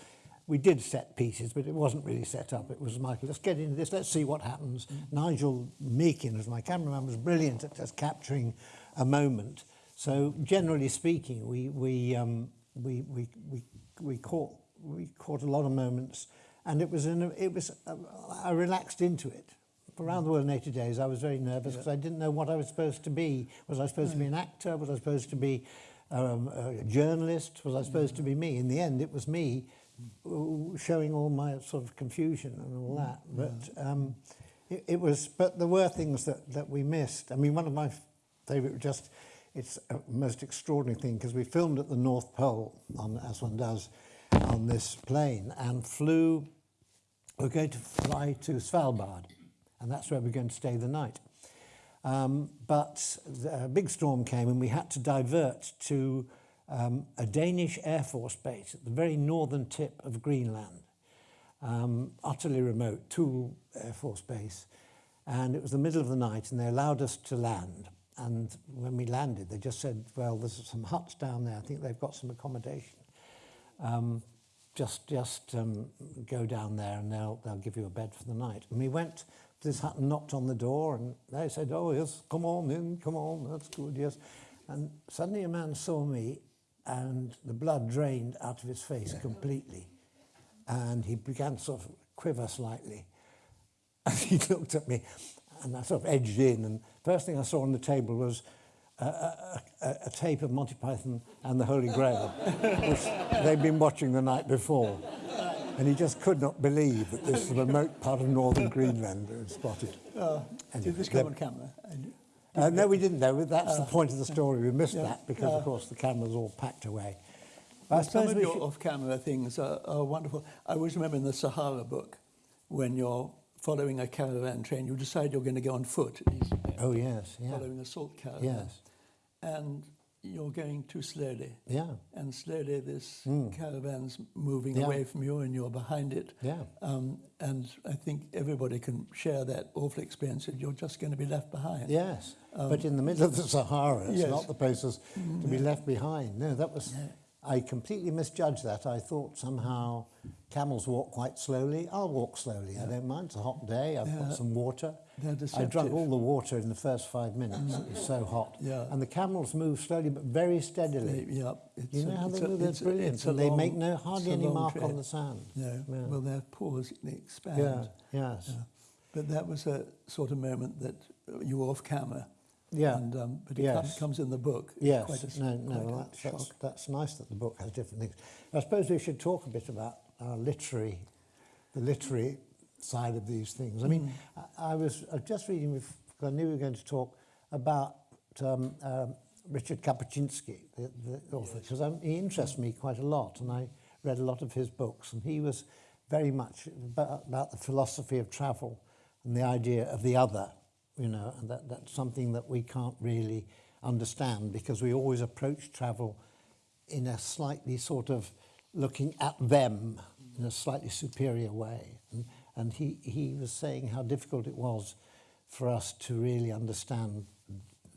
Speaker 2: we did set pieces, but it wasn't really set up. It was Michael, let's get into this, let's see what happens. Nigel Meakin, as my cameraman, was brilliant at just capturing a moment. So generally speaking, we, we, um, we, we, we, we, caught, we caught a lot of moments and it was, in a, it was uh, I relaxed into it. For Around the World in 80 Days, I was very nervous because I didn't know what I was supposed to be. Was I supposed to be an actor? Was I supposed to be um, a journalist? Was I supposed to be me? In the end, it was me showing all my sort of confusion and all that. But um, it, it was, but there were things that, that we missed. I mean, one of my favourite, just, it's a most extraordinary thing because we filmed at the North Pole, on, as one does, on this plane and flew we're going to fly to Svalbard, and that's where we're going to stay the night. Um, but a big storm came, and we had to divert to um, a Danish Air Force base at the very northern tip of Greenland, um, utterly remote, Thule Air Force Base. And it was the middle of the night, and they allowed us to land. And when we landed, they just said, well, there's some huts down there. I think they've got some accommodation. Um, just just um, go down there and they'll, they'll give you a bed for the night. And we went to this hut and knocked on the door and they said, oh, yes, come on in, come on, that's good, yes. And suddenly a man saw me and the blood drained out of his face completely. And he began to sort of quiver slightly. And he looked at me and I sort of edged in. And first thing I saw on the table was a, a, a, a tape of Monty Python and the Holy Grail, which they'd been watching the night before. And he just could not believe that this remote part of northern Greenland had spotted.
Speaker 3: Oh,
Speaker 2: Anyway,
Speaker 3: did this come on camera?
Speaker 2: Uh, no, we didn't know. That's the uh, point of the story. We missed
Speaker 3: yeah,
Speaker 2: that because,
Speaker 3: yeah.
Speaker 2: of uh, course, the camera's all packed away. I
Speaker 3: Well, some
Speaker 2: suppose
Speaker 3: of your
Speaker 2: should...
Speaker 3: off-camera things are, are wonderful. I always remember in the Sahara book, when you're following a caravan train, you decide you're going to go on foot.
Speaker 2: Oh, yes, yeah.
Speaker 3: Following a salt caravan.
Speaker 2: Yes.
Speaker 3: And you're going too slowly.
Speaker 2: Yeah.
Speaker 3: And slowly this caravan's moving.
Speaker 2: Yeah.
Speaker 3: away from you and you're behind it.
Speaker 2: Yeah.
Speaker 3: Um, and I think everybody can share that awful experience that you're just going to be left behind.
Speaker 2: Yes, but in the middle of the Sahara, it's
Speaker 3: yes.
Speaker 2: not the places to be left behind. No, that was. I completely misjudged that. I thought somehow camels walk quite slowly. I'll walk slowly. I don't mind. It's a hot day. I've
Speaker 3: Yeah.
Speaker 2: got some water. I drank all the water in the first five minutes. It was so hot.
Speaker 3: Yeah.
Speaker 2: And the camels move slowly but very steadily.
Speaker 3: Yeah, it's
Speaker 2: You know
Speaker 3: a-
Speaker 2: how they move?
Speaker 3: A-
Speaker 2: brilliant. And they
Speaker 3: long-
Speaker 2: make no hardly any mark
Speaker 3: trip.
Speaker 2: on the sand.
Speaker 3: No,
Speaker 2: Yeah.
Speaker 3: well, their paws they expand.
Speaker 2: Yeah, yes.
Speaker 3: Yeah. But that was a sort of moment that you were off camera.
Speaker 2: Yeah,
Speaker 3: And, um, but it
Speaker 2: yes.
Speaker 3: comes, comes in the book. It's
Speaker 2: Yes,
Speaker 3: quite a
Speaker 2: no, no,
Speaker 3: quite
Speaker 2: well, that's, that's, that's nice that the book has different things. I suppose we should talk a bit about our literary, the literary side of these things. I mean,
Speaker 3: Mm.
Speaker 2: I, I was uh, just reading, with, I knew we were going to talk about um, um, Richard Kapuscinski, the, the author, because he interests me quite a lot, and I read a lot of his books, and he was very much about, about the philosophy of travel and the idea of the other, you know, and that, that's something that we can't really understand because we always approach travel in a slightly sort of looking at them in a slightly superior way. And, and he, he was saying how difficult it was for us to really understand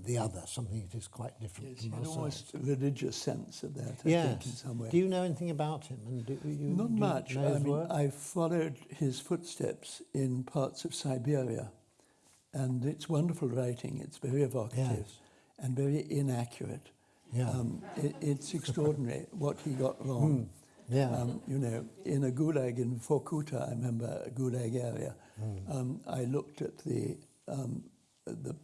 Speaker 2: the other, something that is quite different
Speaker 3: Yes,
Speaker 2: from ourselves.
Speaker 3: almost a religious sense of that, I think, in
Speaker 2: Yes.
Speaker 3: some way.
Speaker 2: Do you know anything about him? And do, you,
Speaker 3: Not
Speaker 2: do you
Speaker 3: much.
Speaker 2: know
Speaker 3: I mean,
Speaker 2: work?
Speaker 3: I followed his footsteps in parts of Siberia, and it's wonderful writing. It's very evocative
Speaker 2: Yes.
Speaker 3: and very inaccurate.
Speaker 2: Yeah.
Speaker 3: Um, it, it's extraordinary what he got wrong.
Speaker 2: Hmm. Yeah.
Speaker 3: Um, you know, in a gulag in Vorkuta, I remember a gulag area,
Speaker 2: Hmm.
Speaker 3: um, I looked at the, um, the,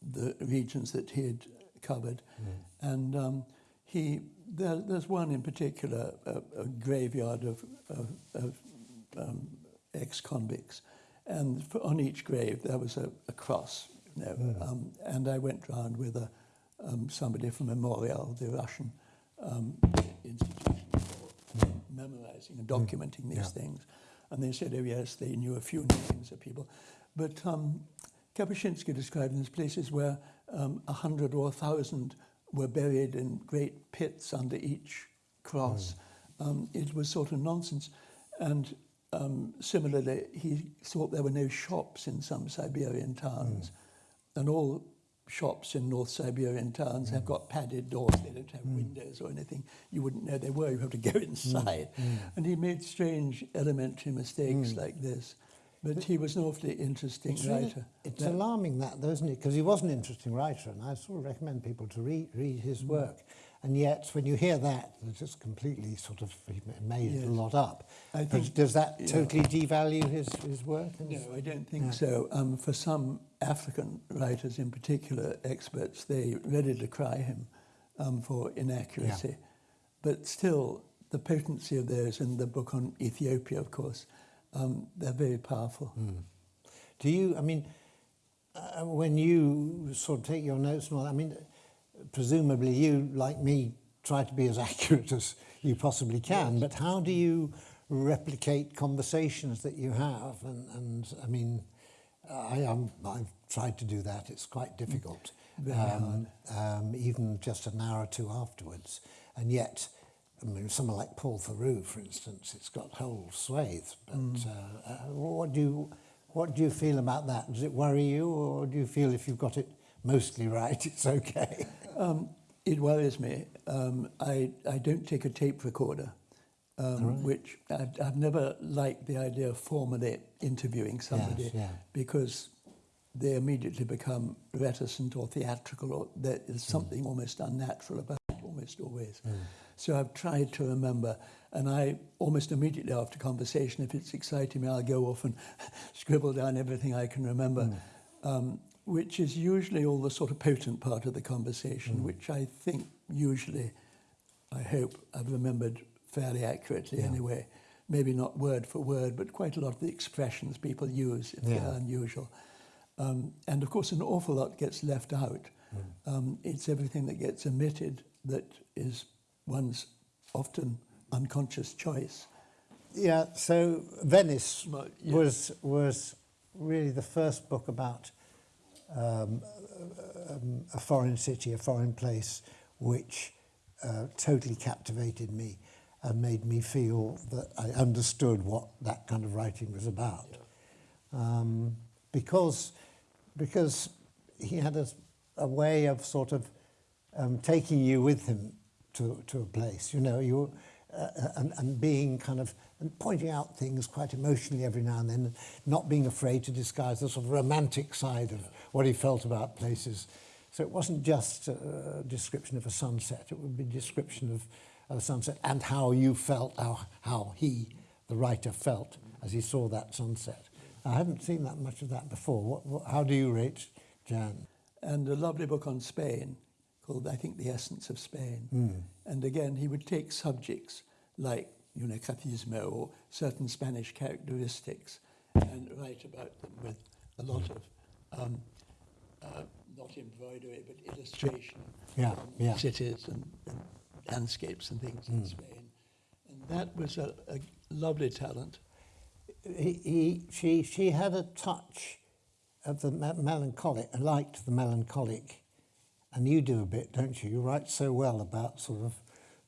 Speaker 3: the regions that he had covered,
Speaker 2: Hmm.
Speaker 3: and um, he, there, there's one in particular, a, a graveyard of, of, of um, ex-convicts, and for, on each grave there was a, a cross, you know,
Speaker 2: Hmm.
Speaker 3: um, and I went round with a, um, somebody from Memorial, the Russian um, institution for memorizing and documenting these
Speaker 2: Yeah.
Speaker 3: things. And they said, oh yes, they knew a few names of people. But um, Kapuscinski described these places where um, a hundred or a thousand were buried in great pits under each cross. Um, it was sort of nonsense. And um, similarly, he thought there were no shops in some Siberian towns. And all shops in North Siberian towns have mm. got padded doors. They don't have mm. windows or anything. You wouldn't know they were. You have to go mm. inside. And he made strange elementary mistakes like this. But he was an awfully interesting
Speaker 2: It's, really-
Speaker 3: writer.
Speaker 2: it's
Speaker 3: That-
Speaker 2: alarming that, though, isn't it? Because he was an interesting writer, and I sort of recommend people to read, read
Speaker 3: Mm.
Speaker 2: his work. And yet, when you hear that, it's just completely sort of made
Speaker 3: Yes.
Speaker 2: a lot up.
Speaker 3: I think-
Speaker 2: does that
Speaker 3: yeah.
Speaker 2: totally devalue his, his work?
Speaker 3: No, I don't think so. Um, for some African writers, in particular, experts, they ready cry him um, for inaccuracy. But still, the potency of those in the book on Ethiopia, of course, um, they're very powerful.
Speaker 2: Do you, I mean, uh, when you sort of take your notes and all that, I mean, presumably you, like me, try to be as accurate as you possibly can, but how do you replicate conversations that you have? And, and I mean, I am. I've tried to do that. It's quite difficult. Um, um, even just an hour or two afterwards. And yet, I mean, someone like Paul Theroux, for instance, it's got whole swathes. But mm. uh, uh, what do you, what do you feel about that? Does it worry you, or do you feel if you've got it mostly right, it's okay?
Speaker 3: um, it worries me. Um, I I don't take a tape recorder. Um, which I've, I've never liked the idea of formally interviewing somebody
Speaker 2: yeah.
Speaker 3: because they immediately become reticent or theatrical or there is something almost unnatural about it almost always. So I've tried to remember and I almost immediately after conversation, if it's exciting me, I'll go off and scribble down everything I can remember. Um, which is usually all the sort of potent part of the conversation, which I think usually, I hope, I've remembered fairly accurately
Speaker 2: Yeah.
Speaker 3: anyway. Maybe not word for word, but quite a lot of the expressions people use if
Speaker 2: Yeah.
Speaker 3: they're unusual. Um, and of course, an awful lot gets left out. Um, it's everything that gets omitted that is one's often unconscious choice.
Speaker 2: Yeah, so Venice
Speaker 3: Well,
Speaker 2: was was really the first book about um, um, a foreign city, a foreign place, which uh, totally captivated me and made me feel that I understood what that kind of writing was about. Um, because because he had a, a way of sort of um, taking you with him to, to a place, you know, you uh, and, and being kind of and pointing out things quite emotionally every now and then, and not being afraid to disguise the sort of romantic side of what he felt about places. So it wasn't just a description of a sunset; it would be a description of, sunset and how you felt, how how he, the writer, felt as he saw that sunset. I haven't seen that much of that before. What, what, how do you rate Jan?
Speaker 3: and a lovely book on Spain called, I think, The Essence of Spain. And again, he would take subjects like Unacatismo or certain Spanish characteristics and write about them with a lot of, um, uh, not embroidery, but illustration
Speaker 2: Yeah, yeah.
Speaker 3: cities and, and landscapes and things in hmm. Spain. And that was a, a lovely talent.
Speaker 2: he, he, she, she had a touch of the melancholic. I liked the melancholic, and you do a bit, don't you? You write so well about sort of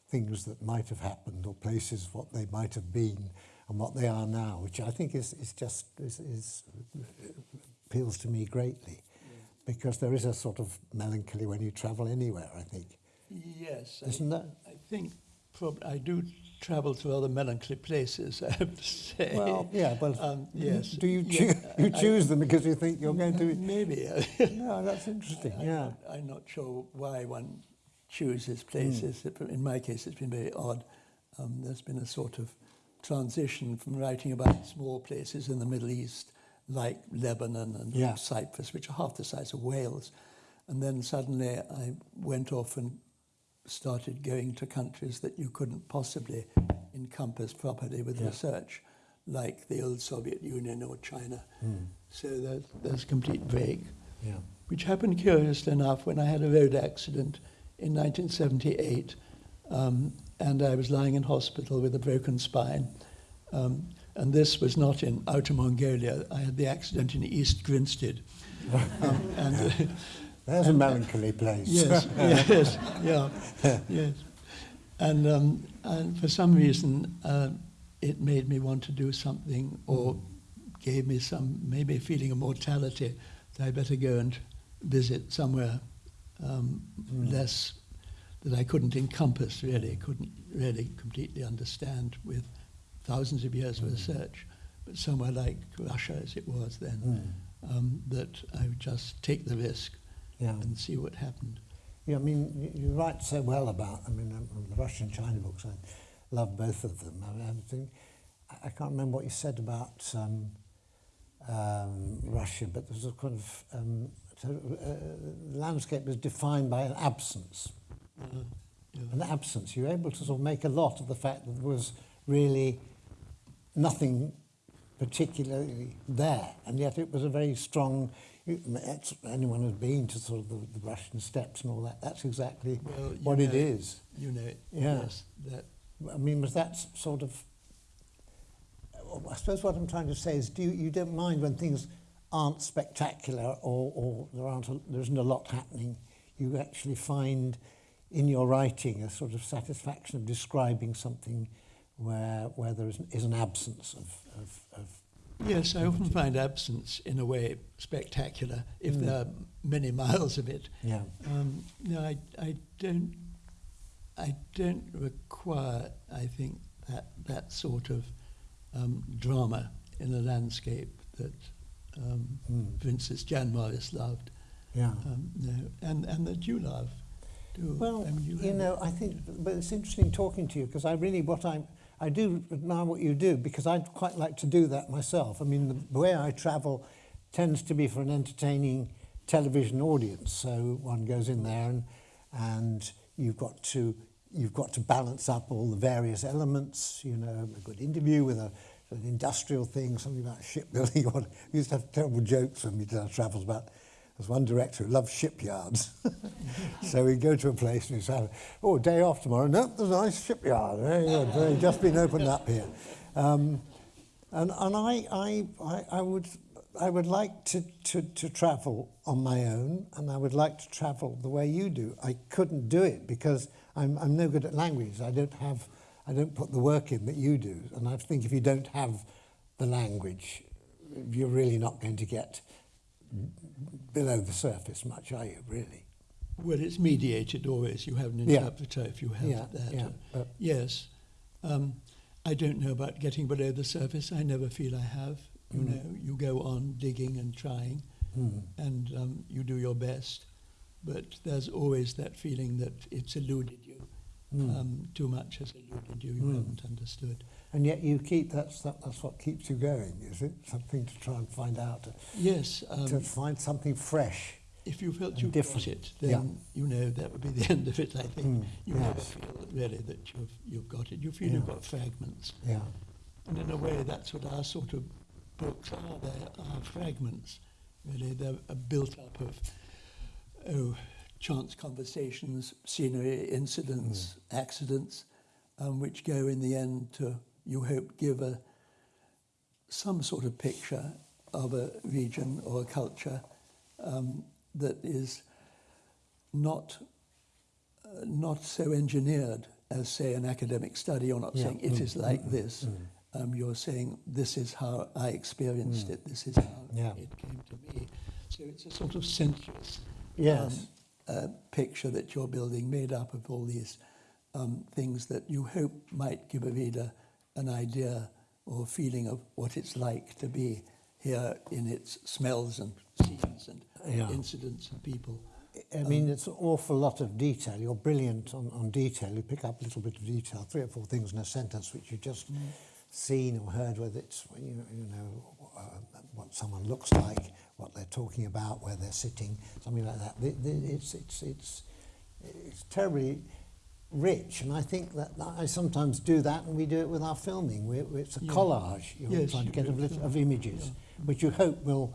Speaker 2: things that might have happened or places what they might have been and what they are now, which I think is, is just is, is appeals to me greatly, because there is a sort of melancholy when you travel anywhere. I think,
Speaker 3: Yes.
Speaker 2: Isn't that?
Speaker 3: I think prob- I do travel to other melancholy places, I have to say.
Speaker 2: Well, yeah, well,
Speaker 3: Um, yes.
Speaker 2: Do you
Speaker 3: Yeah,
Speaker 2: choo- you
Speaker 3: I-
Speaker 2: choose them because you think you're going to? Be,
Speaker 3: Maybe.
Speaker 2: no, that's interesting.
Speaker 3: I'm,
Speaker 2: Yeah.
Speaker 3: not, I'm not sure why one chooses places.
Speaker 2: Hmm.
Speaker 3: In my case, it's been very odd. Um, there's been a sort of transition from writing about small places in the Middle East, like Lebanon and
Speaker 2: Yeah.
Speaker 3: Cyprus, which are half the size of Wales. And then suddenly I went off and started going to countries that you couldn't possibly encompass properly with
Speaker 2: Yeah.
Speaker 3: research, like the old Soviet Union or China.
Speaker 2: Hmm.
Speaker 3: So there's a complete break.
Speaker 2: Yeah.
Speaker 3: which happened curiously enough when I had a road accident in 1978, um, and I was lying in hospital with a broken spine. Um, and this was not in Outer Mongolia. I had the accident in East Grinstead. Um, and, uh,
Speaker 2: There's a melancholy place.
Speaker 3: yes, yes, yeah, yes. And, um, and for some reason, uh, it made me want to do something or gave me some, maybe a feeling of mortality that I better go and visit somewhere um,
Speaker 2: Mm.
Speaker 3: less that I couldn't encompass really, couldn't really completely understand with thousands of years of
Speaker 2: Mm.
Speaker 3: research, but somewhere like Russia as it was then,
Speaker 2: Mm.
Speaker 3: um, that I would just take the risk
Speaker 2: Yeah.
Speaker 3: and see what happened.
Speaker 2: Yeah, I mean, you, write so well about, I mean, um, the Russian China books, I love both of them. I, I think, I I can't remember what you said about um, um, Russia, but there was a kind of, um, uh, landscape was defined by an absence.
Speaker 3: Uh, yeah.
Speaker 2: An absence. You were able to sort of make a lot of the fact that there was really nothing particularly there, and yet it was a very strong. Anyone who's been to sort of the, the Russian steppes and all that, that's exactly
Speaker 3: Well,
Speaker 2: what it is.
Speaker 3: You know,
Speaker 2: Yeah.
Speaker 3: yes, that
Speaker 2: I mean, was that sort of? I suppose what I'm trying to say is, do you, you don't mind when things aren't spectacular or, or there aren't a, there isn't a lot happening. You actually find in your writing a sort of satisfaction of describing something where where there is, is an absence of, of, of
Speaker 3: Yes, I often find absence in a way spectacular if
Speaker 2: Mm.
Speaker 3: there are many miles of it.
Speaker 2: yeah.
Speaker 3: Um, no, I, I don't. I don't require. I think that that sort of um, drama in a landscape that, um,
Speaker 2: Mm.
Speaker 3: for instance, Jan Morris loved.
Speaker 2: Yeah.
Speaker 3: Um, no, and and that you love. Too.
Speaker 2: Well,
Speaker 3: I mean,
Speaker 2: you,
Speaker 3: have-
Speaker 2: know, I think, but it's interesting talking to you because I really, what I, I do admire what you do because I'd quite like to do that myself. I mean, the way I travel tends to be for an entertaining television audience. So one goes in there and, and you've got to, you've got to balance up all the various elements. You know, a good interview with a, an industrial thing, something about shipbuilding. We used to have terrible jokes when we did our travels about. There's one director who loves shipyards. so we go to a place and we say, oh, day off tomorrow. No, nope, there's a nice shipyard. Very good. Very just been opened up here. Um, and and I, I, I, I would I would like to, to, to travel on my own and I would like to travel the way you do. I couldn't do it because I'm, I'm no good at languages. I don't have, I don't put the work in that you do. And I think if you don't have the language, you're really not going to get below the surface much, are you, really?
Speaker 3: Well, it's mediated always. You have an
Speaker 2: Yeah.
Speaker 3: interpreter if you have
Speaker 2: Yeah,
Speaker 3: that.
Speaker 2: yeah,
Speaker 3: Uh, yes. Um, I don't know about getting below the surface. I never feel I have. You
Speaker 2: Mm.
Speaker 3: know, you go on digging and trying,
Speaker 2: Hmm.
Speaker 3: and um, you do your best. But there's always that feeling that it's eluded you.
Speaker 2: Mm.
Speaker 3: Um, too much has eluded you. You
Speaker 2: Mm.
Speaker 3: haven't understood.
Speaker 2: And yet you keep, that's, that, that's what keeps you going, is it? Something to try and find out, to,
Speaker 3: Yes.
Speaker 2: to
Speaker 3: Um,
Speaker 2: find something fresh.
Speaker 3: if you felt you got
Speaker 2: different.
Speaker 3: it, then
Speaker 2: Yeah.
Speaker 3: you know that would be the end of it. I think
Speaker 2: Mm,
Speaker 3: you never
Speaker 2: yes.
Speaker 3: feel really that you've you've got it. You feel
Speaker 2: Yeah.
Speaker 3: you've got fragments.
Speaker 2: Yeah.
Speaker 3: And in a way, that's what our sort of books are. They are fragments, really. They're uh, built up of, oh, chance conversations, scenery, incidents, accidents, um, which go in the end to, you hope, give a, some sort of picture of a region or a culture um, that is not uh, not so engineered as, say, an academic study. You're not
Speaker 2: Yeah.
Speaker 3: saying it
Speaker 2: Mm,
Speaker 3: is
Speaker 2: mm,
Speaker 3: like
Speaker 2: mm,
Speaker 3: this.
Speaker 2: mm.
Speaker 3: Um, you're saying this is how I experienced it. This is how
Speaker 2: Mm. Yeah.
Speaker 3: it came to me. So it's a sort of sensuous
Speaker 2: Yes.
Speaker 3: um, uh, picture that you're building, made up of all these um, things that you hope might give a reader an idea or feeling of what it's like to be here in its smells and scenes and
Speaker 2: Yeah.
Speaker 3: incidents and people.
Speaker 2: I mean, it's an awful lot of detail. You're brilliant on, on detail. You pick up a little bit of detail, three or four things in a sentence which you've just seen or heard, whether it's, you know, you know uh, what someone looks like, what they're talking about, where they're sitting, something like that. It's, it's, it's, it's terribly rich, and I think that I sometimes do that, and we do it with our filming. we it's a
Speaker 3: Yeah.
Speaker 2: collage. You're
Speaker 3: Yes,
Speaker 2: trying to get of, lit-
Speaker 3: film.
Speaker 2: of images,
Speaker 3: Yeah.
Speaker 2: which you hope will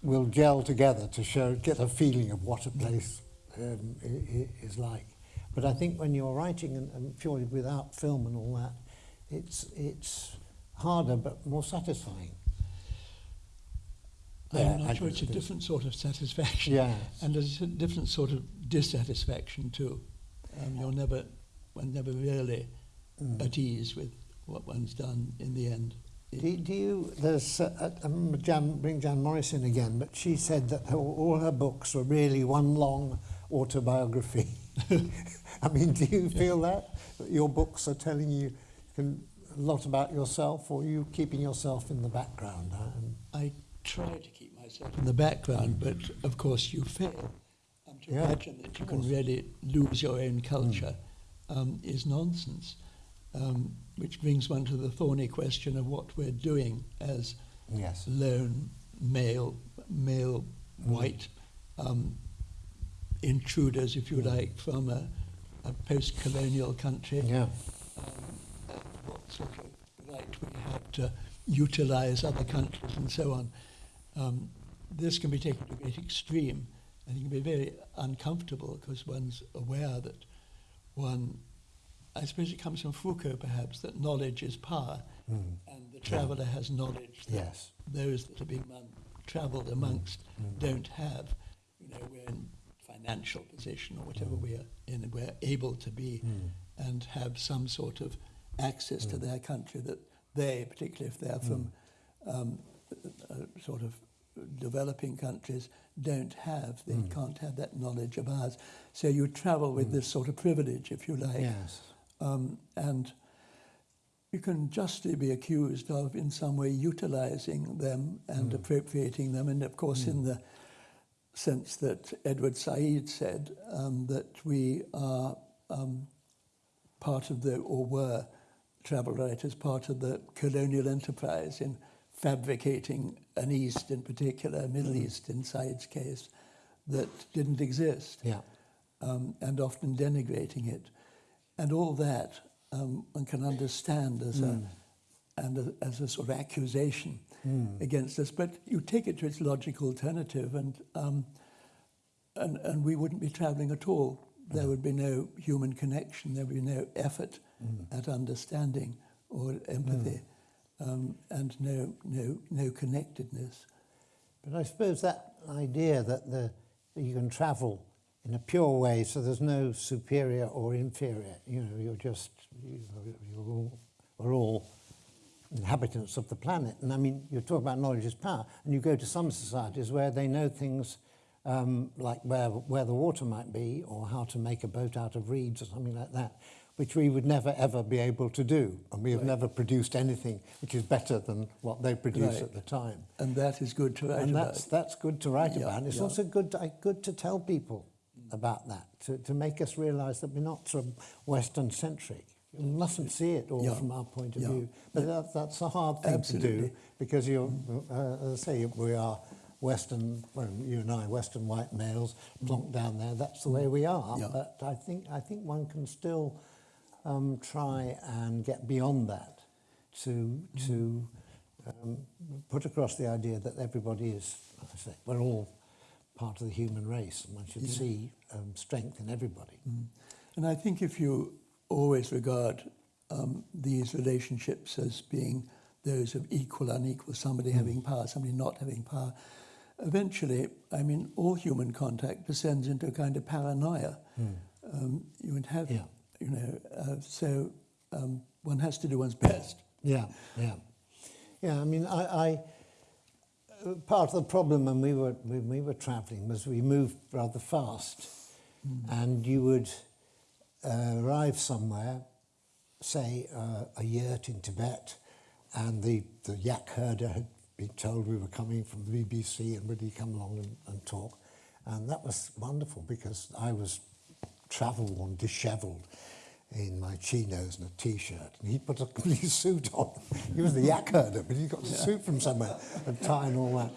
Speaker 2: will gel together to show, get a feeling of what a place um, i- i- is like. But I think when you're writing and, and purely without film and all that, it's it's harder but more satisfying. Yeah,
Speaker 3: I'm
Speaker 2: I
Speaker 3: not sure it's a different sort of satisfaction.
Speaker 2: Yes.
Speaker 3: And there's a different sort of dissatisfaction too. Um, you're never, one never really
Speaker 2: Mm.
Speaker 3: at ease with what one's done in the end.
Speaker 2: Do, do you, there's, uh, I remember Jan, bring Jan Morrison again, but she said that her, all her books were really one long autobiography. I mean, do you feel that? That your books are telling you can, a lot about yourself, or are you keeping yourself in the background? Um,
Speaker 3: I try to keep myself in the background, but of course you fail. To
Speaker 2: Yeah,
Speaker 3: imagine that you can really lose your own culture um, is nonsense, um, which brings one to the thorny question of what we're doing as
Speaker 2: yes.
Speaker 3: lone male, male white um, intruders, if you like, from a, a post-colonial country.
Speaker 2: Yeah.
Speaker 3: Um, what sort of right we have to utilize other countries and so on. Um, this can be taken to a great extreme and it can be very uncomfortable because one's aware that one, I suppose it comes from Foucault perhaps, that knowledge is power
Speaker 2: Mm.
Speaker 3: and the traveller has knowledge that
Speaker 2: Yes.
Speaker 3: those that have been travelled amongst
Speaker 2: Mm.
Speaker 3: don't have. You know, we're in financial position or whatever
Speaker 2: Mm.
Speaker 3: we're in, we're able to be
Speaker 2: Mm.
Speaker 3: and have some sort of access to
Speaker 2: Mm.
Speaker 3: their country that they, particularly if they're from um, uh, sort of developing countries, don't have. They
Speaker 2: Mm.
Speaker 3: can't have that knowledge of ours. So you travel with
Speaker 2: Mm.
Speaker 3: this sort of privilege, if you like.
Speaker 2: Yes.
Speaker 3: Um, and you can justly be accused of, in some way, utilizing them and
Speaker 2: Mm.
Speaker 3: appropriating them. And of course,
Speaker 2: Mm.
Speaker 3: in the sense that Edward Said said, um, that we are um, part of the, or were travel writers, part of the colonial enterprise in fabricating an East in particular, a Middle
Speaker 2: Mm.
Speaker 3: East in Said's case, that didn't exist
Speaker 2: Yeah.
Speaker 3: um, and often denigrating it. And all that um, one can understand as,
Speaker 2: Mm.
Speaker 3: a, and a, as a sort of accusation
Speaker 2: Mm.
Speaker 3: against us. But you take it to its logical alternative, and, um, and, and we wouldn't be traveling at all. There would be no human connection, there would be no effort
Speaker 2: Mm.
Speaker 3: at understanding or empathy, um, and no, no, no connectedness.
Speaker 2: But I suppose that idea that, the, that you can travel in a pure way, so there's no superior or inferior. You know, you're just you, you're all, we're all inhabitants of the planet. And I mean, you talk about knowledge is power, and you go to some societies where they know things um, like where where the water might be, or how to make a boat out of reeds, or something like that. Which we would never ever be able to do, and we have
Speaker 3: Right.
Speaker 2: never produced anything which is better than what they produced
Speaker 3: Right.
Speaker 2: at the time
Speaker 3: And that is good to write
Speaker 2: and
Speaker 3: about.
Speaker 2: that's that's good to write
Speaker 3: Yeah,
Speaker 2: about. And it's
Speaker 3: yeah.
Speaker 2: also good to, good to tell people about that to, to make us realise that we're not sort of Western centric. We mustn't see it all
Speaker 3: Yeah.
Speaker 2: from our point of view. But that, that's a hard thing to do because you're, uh, as I say, we are Western. Well, you and I, Western white males, plonked down there. That's the way we are. But I think I think one can still um, try and get beyond that to to um, put across the idea that everybody is, I say, we're all part of the human race, and one should
Speaker 3: Yeah.
Speaker 2: see um, strength in everybody.
Speaker 3: Mm. And I think if you always regard um, these relationships as being those of equal unequal, somebody
Speaker 2: Mm.
Speaker 3: having power, somebody not having power, eventually, I mean, all human contact descends into a kind of paranoia. Um, you would have.
Speaker 2: Yeah.
Speaker 3: You know, uh, so um, one has to do one's best.
Speaker 2: Yeah, yeah, yeah. I mean, I, I part of the problem when we were when we were travelling was we moved rather fast, and you would uh, arrive somewhere, say uh, a yurt in Tibet, and the the yak herder had been told we were coming from the BBC and would he come along and, and talk, and that was wonderful because I was travel worn, dishevelled in my chinos and a t-shirt. And he put a complete suit on. He was the yak herder, but he got a suit from somewhere, a tie and all that.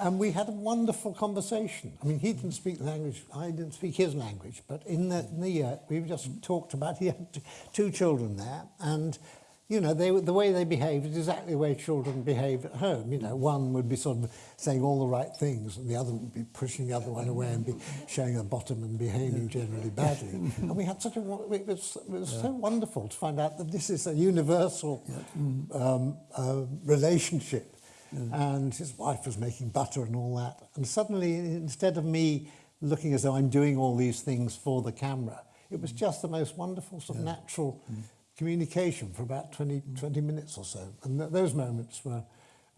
Speaker 2: And we had a wonderful conversation. I mean, he didn't speak the language, I didn't speak his language, but in the, in the yurt, we just talked about, he had two children there, and you know, they, the way they behaved is exactly the way children behave at home. You know, one would be sort of saying all the right things, and the other would be pushing the other one away and be showing the bottom and behaving generally badly. and we had such a, it was, it was so wonderful to find out that this is a universal um, uh, relationship. And his wife was making butter and all that. And suddenly, instead of me looking as though I'm doing all these things for the camera, it was just the most wonderful sort of natural communication for about 20, 20 minutes or so. And th- those moments were,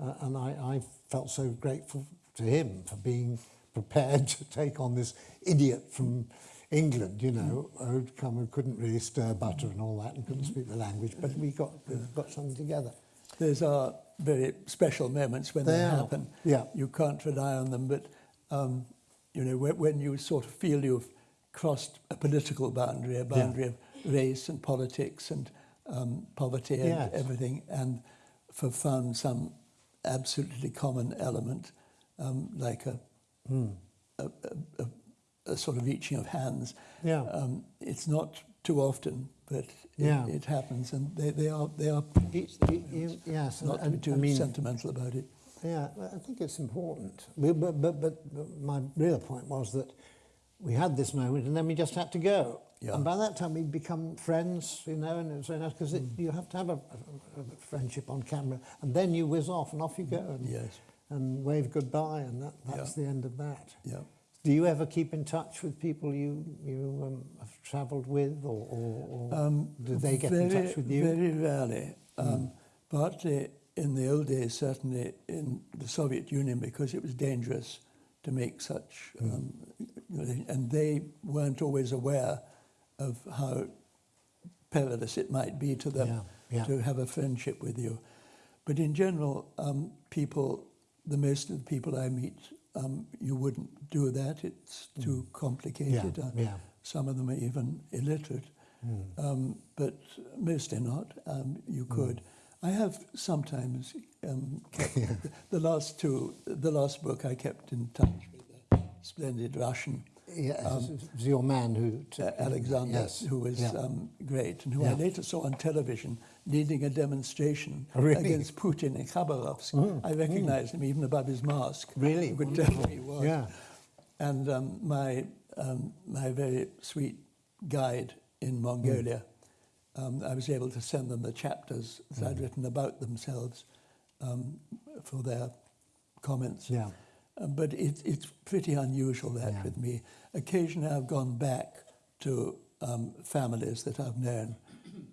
Speaker 2: uh, and I, I felt so grateful to him for being prepared to take on this idiot from England, you know, who'd come and couldn't really stir butter and all that and couldn't speak the language, but we got, we got something together.
Speaker 3: Those are very special moments when they,
Speaker 2: They
Speaker 3: happen.
Speaker 2: yeah.
Speaker 3: You can't rely on them, but um, you know when, when you sort of feel you've crossed a political boundary, a boundary of race and politics and um, poverty and
Speaker 2: Yes.
Speaker 3: everything, and for found some absolutely common element, um, like a,
Speaker 2: Hmm.
Speaker 3: a, a, a, sort of reaching of hands.
Speaker 2: Yeah.
Speaker 3: Um, it's not too often, but
Speaker 2: Yeah.
Speaker 3: it, it happens, and they, they are they are
Speaker 2: Y- y- y- yes, and-
Speaker 3: not to be too
Speaker 2: I mean,
Speaker 3: sentimental about it.
Speaker 2: Yeah, I think it's important. But, but, but my real point was that we had this moment and then we just had to go.
Speaker 3: Yeah.
Speaker 2: And by that time we'd become friends, you know, and it was very nice because you have to have a, a, a friendship on camera and then you whiz off and off you go and,
Speaker 3: Yes.
Speaker 2: and wave goodbye and that, that's
Speaker 3: Yeah.
Speaker 2: the end of that.
Speaker 3: Yeah.
Speaker 2: Do you ever keep in touch with people you, you um, have travelled with or, or, or
Speaker 3: Um,
Speaker 2: do they get
Speaker 3: very,
Speaker 2: in touch with you?
Speaker 3: Very rarely. Um, Partly in the old days, certainly in the Soviet Union, because it was dangerous to make such,
Speaker 2: Hmm.
Speaker 3: um, and they weren't always aware of how perilous it might be to them
Speaker 2: Yeah, yeah.
Speaker 3: to have a friendship with you. But in general, um, people, the most of the people I meet, um, you wouldn't do that. It's too complicated. Uh,
Speaker 2: Yeah, yeah.
Speaker 3: Some of them are even illiterate, um, but mostly not. Um, you could. I have sometimes um, kept the last two, the last book I kept in touch with a splendid Russian,
Speaker 2: Yeah, was your man who...
Speaker 3: uh, Alexander,
Speaker 2: Yes,
Speaker 3: who was
Speaker 2: yeah.
Speaker 3: um, great, and who I later saw on television leading a demonstration
Speaker 2: Oh, really?
Speaker 3: against Putin in Khabarovsk. I recognized him even above his mask.
Speaker 2: Really?
Speaker 3: You could tell who he was.
Speaker 2: Yeah.
Speaker 3: And um, my, um, my very sweet guide in Mongolia, um, I was able to send them the chapters that I'd written about themselves um, for their comments.
Speaker 2: Yeah.
Speaker 3: Uh, but it, it's pretty unusual that
Speaker 2: Yeah.
Speaker 3: with me. Occasionally I've gone back to um, families that I've known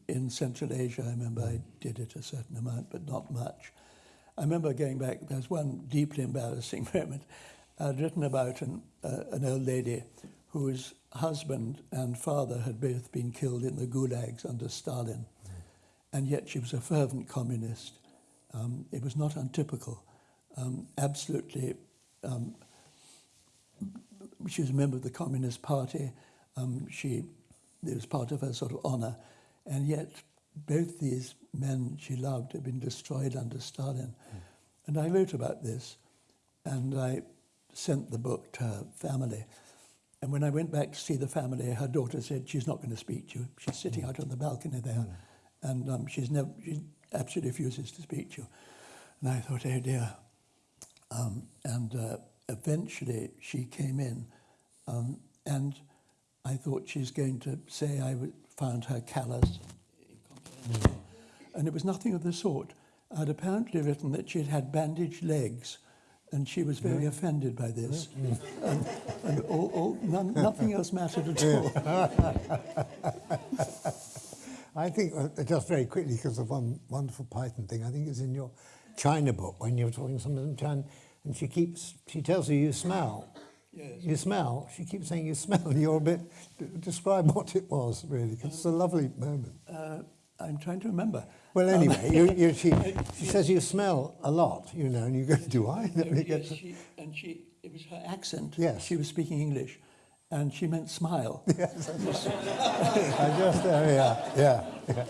Speaker 3: in Central Asia. I remember I did it a certain amount, but not much. I remember going back, there's one deeply embarrassing moment. I'd written about an, uh, an old lady whose husband and father had both been killed in the gulags under Stalin, and yet she was a fervent communist. Um, it was not untypical. Um, absolutely, um, she was a member of the Communist Party. Um, she, it was part of her sort of honor, and yet both these men she loved had been destroyed under Stalin. And I wrote about this, and I sent the book to her family. And when I went back to see the family, her daughter said, She's not going to speak to you. She's sitting out on the balcony there, and um, she's never, she absolutely refuses to speak to you. And I thought, Oh dear. Um, and uh, eventually she came in, um, and I thought she's going to say I found her callous. And it was nothing of the sort. I'd apparently written that she'd had bandaged legs, and she was very offended by this. and and all, all, none, nothing else mattered at all.
Speaker 2: I think, uh, just very quickly, because of one wonderful Python thing, I think it's in your China book when you're talking to someone in China, and she keeps, she tells you you smell.
Speaker 3: Yes.
Speaker 2: You smell. She keeps saying you smell, and you're a bit, describe what it was, really, because it's a lovely moment.
Speaker 3: Uh, I'm trying to remember.
Speaker 2: Well,
Speaker 3: Um,
Speaker 2: anyway, you, you, she, she says you smell a lot, you know, and you go, do I?
Speaker 3: No,
Speaker 2: And it
Speaker 3: yes, she, and she, it was her accent.
Speaker 2: Yes.
Speaker 3: She was speaking English, and she meant smile.
Speaker 2: Yes, I just, we are. Yeah, yeah.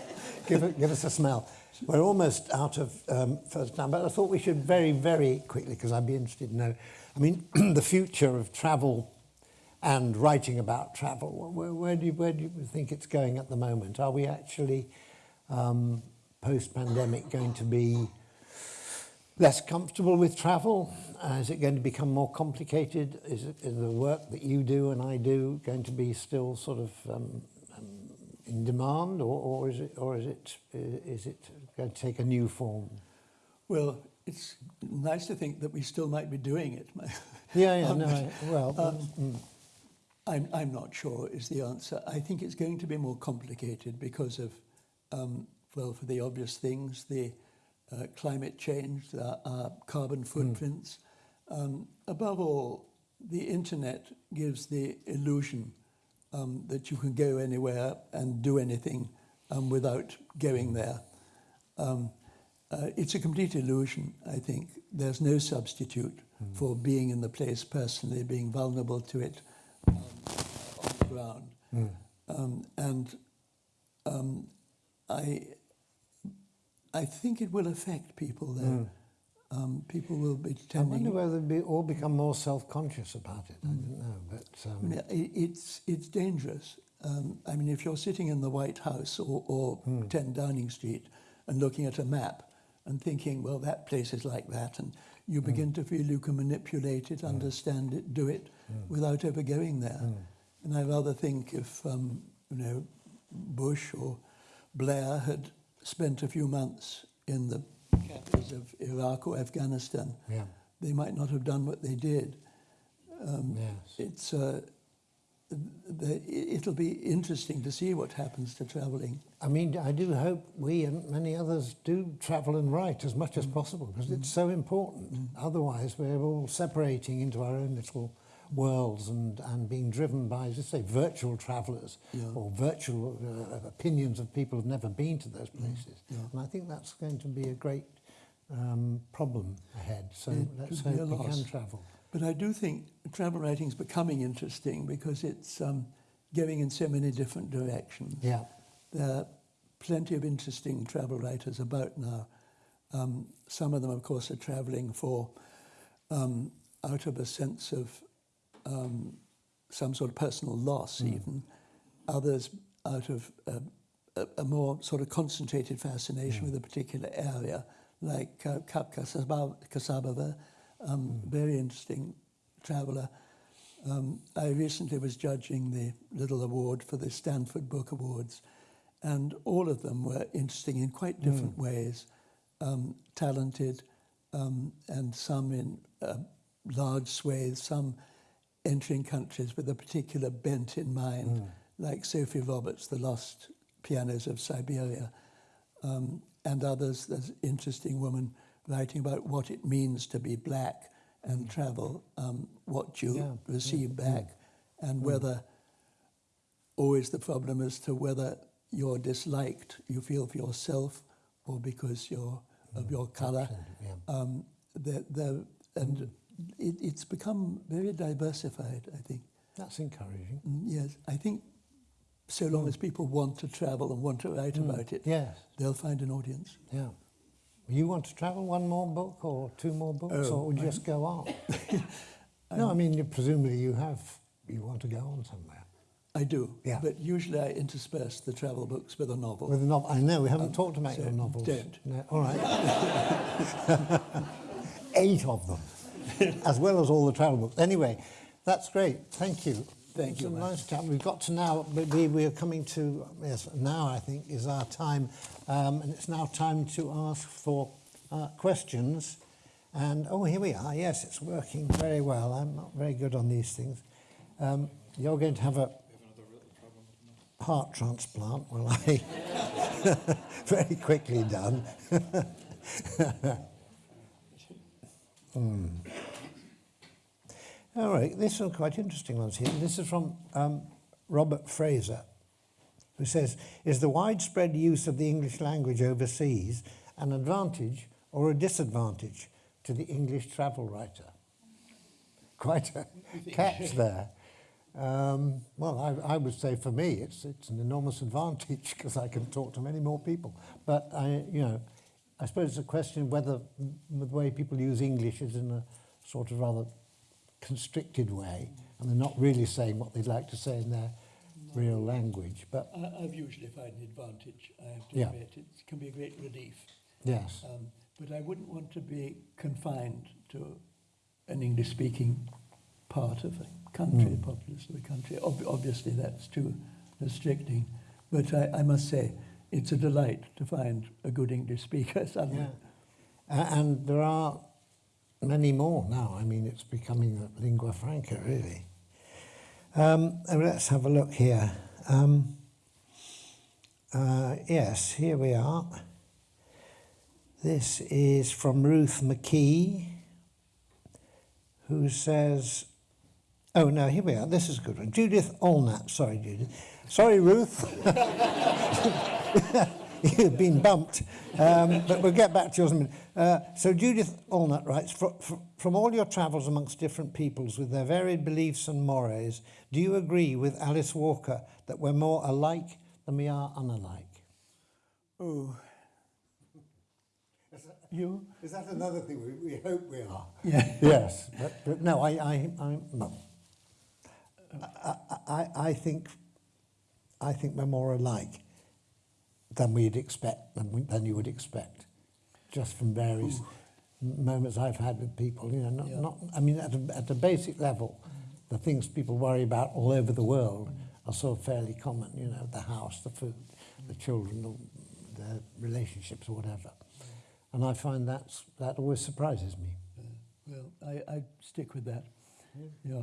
Speaker 2: Give, it, give us a smell. We're almost out of um, first time, but I thought we should very, very quickly, because I'd be interested to know. I mean, the future of travel and writing about travel. Where, where, do you, where do you think it's going at the moment? Are we actually um, post-pandemic going to be less comfortable with travel? Uh, is it going to become more complicated? Is, it, is the work that you do and I do going to be still sort of um, um, in demand, or, or is it, or is it, is it going to take a new form?
Speaker 3: Well, it's nice to think that we still might be doing it.
Speaker 2: Yeah, yeah,
Speaker 3: Um,
Speaker 2: no, I, well,
Speaker 3: um,
Speaker 2: mm,
Speaker 3: I'm, I'm not sure is the answer. I think it's going to be more complicated because of, um, well, for the obvious things, the uh, climate change, the uh, carbon footprints. Um, above all, the internet gives the illusion um, that you can go anywhere and do anything um, without going there. Um, uh, it's a complete illusion, I think. There's no substitute for being in the place personally, being vulnerable to it um, on the ground. Um, and um, I, I think it will affect people there. Um, people will be
Speaker 2: I wonder whether they all become more self-conscious about it. I don't know, but
Speaker 3: I
Speaker 2: um,
Speaker 3: mean, it's, it's dangerous. Um, I mean, if you're sitting in the White House or, or 10 Downing Street and looking at a map and thinking, well, that place is like that, and you begin to feel you can manipulate it, understand it, do it without ever going there. And I rather think if, um, you know, Bush or Blair had spent a few months in the capitals of Iraq or Afghanistan,
Speaker 2: yeah,
Speaker 3: they might not have done what they did. Um,
Speaker 2: yes.
Speaker 3: it's uh, the, it'll be interesting to see what happens to travelling.
Speaker 2: I mean, I do hope we and many others do travel and write as much as possible because it's so important. Otherwise, we're all separating into our own little worlds and, and being driven by, as you say, virtual travellers
Speaker 3: Yeah.
Speaker 2: or virtual uh, opinions of people who've never been to those places.
Speaker 3: yeah.
Speaker 2: And I think that's going to be a great um, problem ahead. So
Speaker 3: It
Speaker 2: let's hope we can travel.
Speaker 3: But I do think travel writing is becoming interesting because it's um, going in so many different directions.
Speaker 2: Yeah.
Speaker 3: There are plenty of interesting travel writers about now. Um, some of them, of course, are travelling for um, out of a sense of um, some sort of personal loss, even. Others out of a, a, a more sort of concentrated fascination with a particular area, like uh, Kapka Kassabova, um, very interesting traveller. Um, I recently was judging the little award for the Stanford Book Awards, and all of them were interesting in quite different ways, um, talented, um, and some in uh, large swathes, some entering countries with a particular bent in mind, like Sophie Roberts, The Lost Pianos of Siberia, um, and others. There's an interesting woman writing about what it means to be black and travel, um, what you
Speaker 2: Yeah,
Speaker 3: receive back, and whether always the problem as to whether you're disliked, you feel for yourself, or because you're of your colour.
Speaker 2: Yeah.
Speaker 3: Um, the, the, and it, it's become very diversified, I think.
Speaker 2: That's encouraging.
Speaker 3: Mm, Yes, I think so long as people want to travel and want to write about it,
Speaker 2: Yes.
Speaker 3: they'll find an audience.
Speaker 2: Yeah. You want to travel one more book or two more books,
Speaker 3: Oh,
Speaker 2: or would you just go on? no, I mean, you, presumably you have, you want to go on somewhere.
Speaker 3: I do,
Speaker 2: Yeah.
Speaker 3: but usually I intersperse the travel books with a novel.
Speaker 2: With a novel, I know, we haven't talked about
Speaker 3: so
Speaker 2: your novels.
Speaker 3: don't.
Speaker 2: No, all right. Eight of them, as well as all the travel books. Anyway, that's great. Thank you.
Speaker 3: Thank
Speaker 2: it's
Speaker 3: you,
Speaker 2: nice chat. We've got to now, we, we're coming to, yes, now I think is our time. Um, and it's now time to ask for uh, questions. And, oh, here we are. Yes, it's working very well. I'm not very good on these things. Um, you're going to have a heart transplant, will I? very quickly done. Hmm. All right, this is quite interesting ones here. This is from um, Robert Fraser, who says, is the widespread use of the English language overseas an advantage or a disadvantage to the English travel writer? Quite a catch there. Um, well, I, I would say for me, it's, it's an enormous advantage because I can talk to many more people. But I, you know, I suppose it's a question whether the way people use English is in a sort of rather constricted way, and they're not really saying what they'd like to say in their real language. But
Speaker 3: I, I've usually found an advantage, I have to
Speaker 2: Yeah.
Speaker 3: admit. It can be a great relief.
Speaker 2: yes,
Speaker 3: Um, but I wouldn't want to be confined to an English-speaking part of a country,
Speaker 2: Mm.
Speaker 3: populace of a country. Ob- obviously, that's too restricting. But I, I must say, it's a delight to find a good English speaker suddenly.
Speaker 2: yeah. A- and there are many more now. I mean, it's becoming a lingua franca, really. Um, let's have a look here. Um, uh, yes, here we are. This is from Ruth McKee, who says, Oh, no, here we are. This is a good one. Judith Allnap. Sorry, Judith. Sorry, Ruth. You've been bumped. Um, but we'll get back to yours in a minute. Uh, so Judith Allnut writes, "Fro- fro- from all your travels amongst different peoples with their varied beliefs and mores, do you agree with Alice Walker that we're more alike than we are unalike?
Speaker 3: Oh. You?
Speaker 2: Is that another thing we, we hope we are?
Speaker 3: Yeah.
Speaker 2: Yes, but, but no, I, I, I, no. I, I, I think, I think we're more alike than we'd expect, than, we, than you would expect, just from various m- moments I've had with people. You know, not,
Speaker 3: Yeah.
Speaker 2: not I mean, at a, at a basic level, the things people worry about all over the world are sort of fairly common. You know, the house, the food, the children, the, the relationships, or whatever. And I find that's, that always surprises me.
Speaker 3: Well, I, I stick with that. Yeah.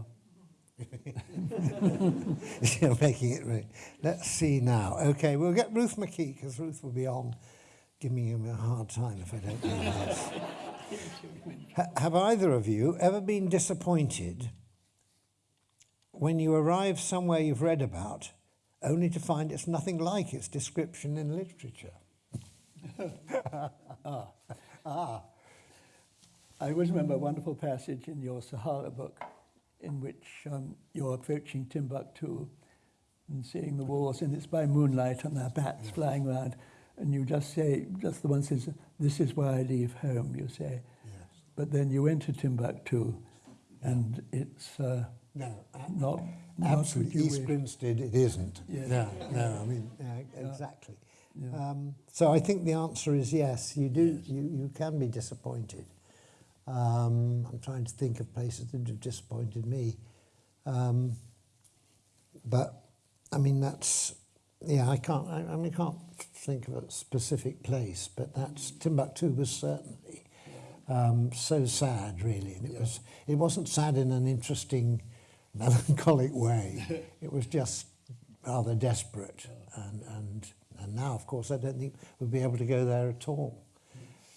Speaker 2: You're making it right. Let's see now. Okay, we'll get Ruth McKee because Ruth will be on giving him a hard time if I don't do this. Ha- have either of you ever been disappointed when you arrive somewhere you've read about only to find it's nothing like its description in literature?
Speaker 3: Ah, I always remember a wonderful passage in your Sahara book in which um, you're approaching Timbuktu and seeing the walls, and it's by moonlight and there are bats flying around, and you just say, just the one says, this is where I leave home, you say. Yes. But then you enter Timbuktu, and it's uh,
Speaker 2: No,
Speaker 3: not, not
Speaker 2: absolutely. East
Speaker 3: wish.
Speaker 2: Grinstead, it isn't.
Speaker 3: Yes.
Speaker 2: No, no, I mean, yeah, exactly.
Speaker 3: Yeah.
Speaker 2: Um, so I think the answer is yes. You do. You, you can be disappointed. Um, I'm trying to think of places that have disappointed me. Um, but I mean, that's yeah. I can't. I, I mean, I can't think of a specific place, but that's Timbuktu was certainly um, so sad, really. And it was. It wasn't sad in an interesting, melancholic way. it was just rather desperate, and and and now, of course, I don't think we'll be able to go there at all.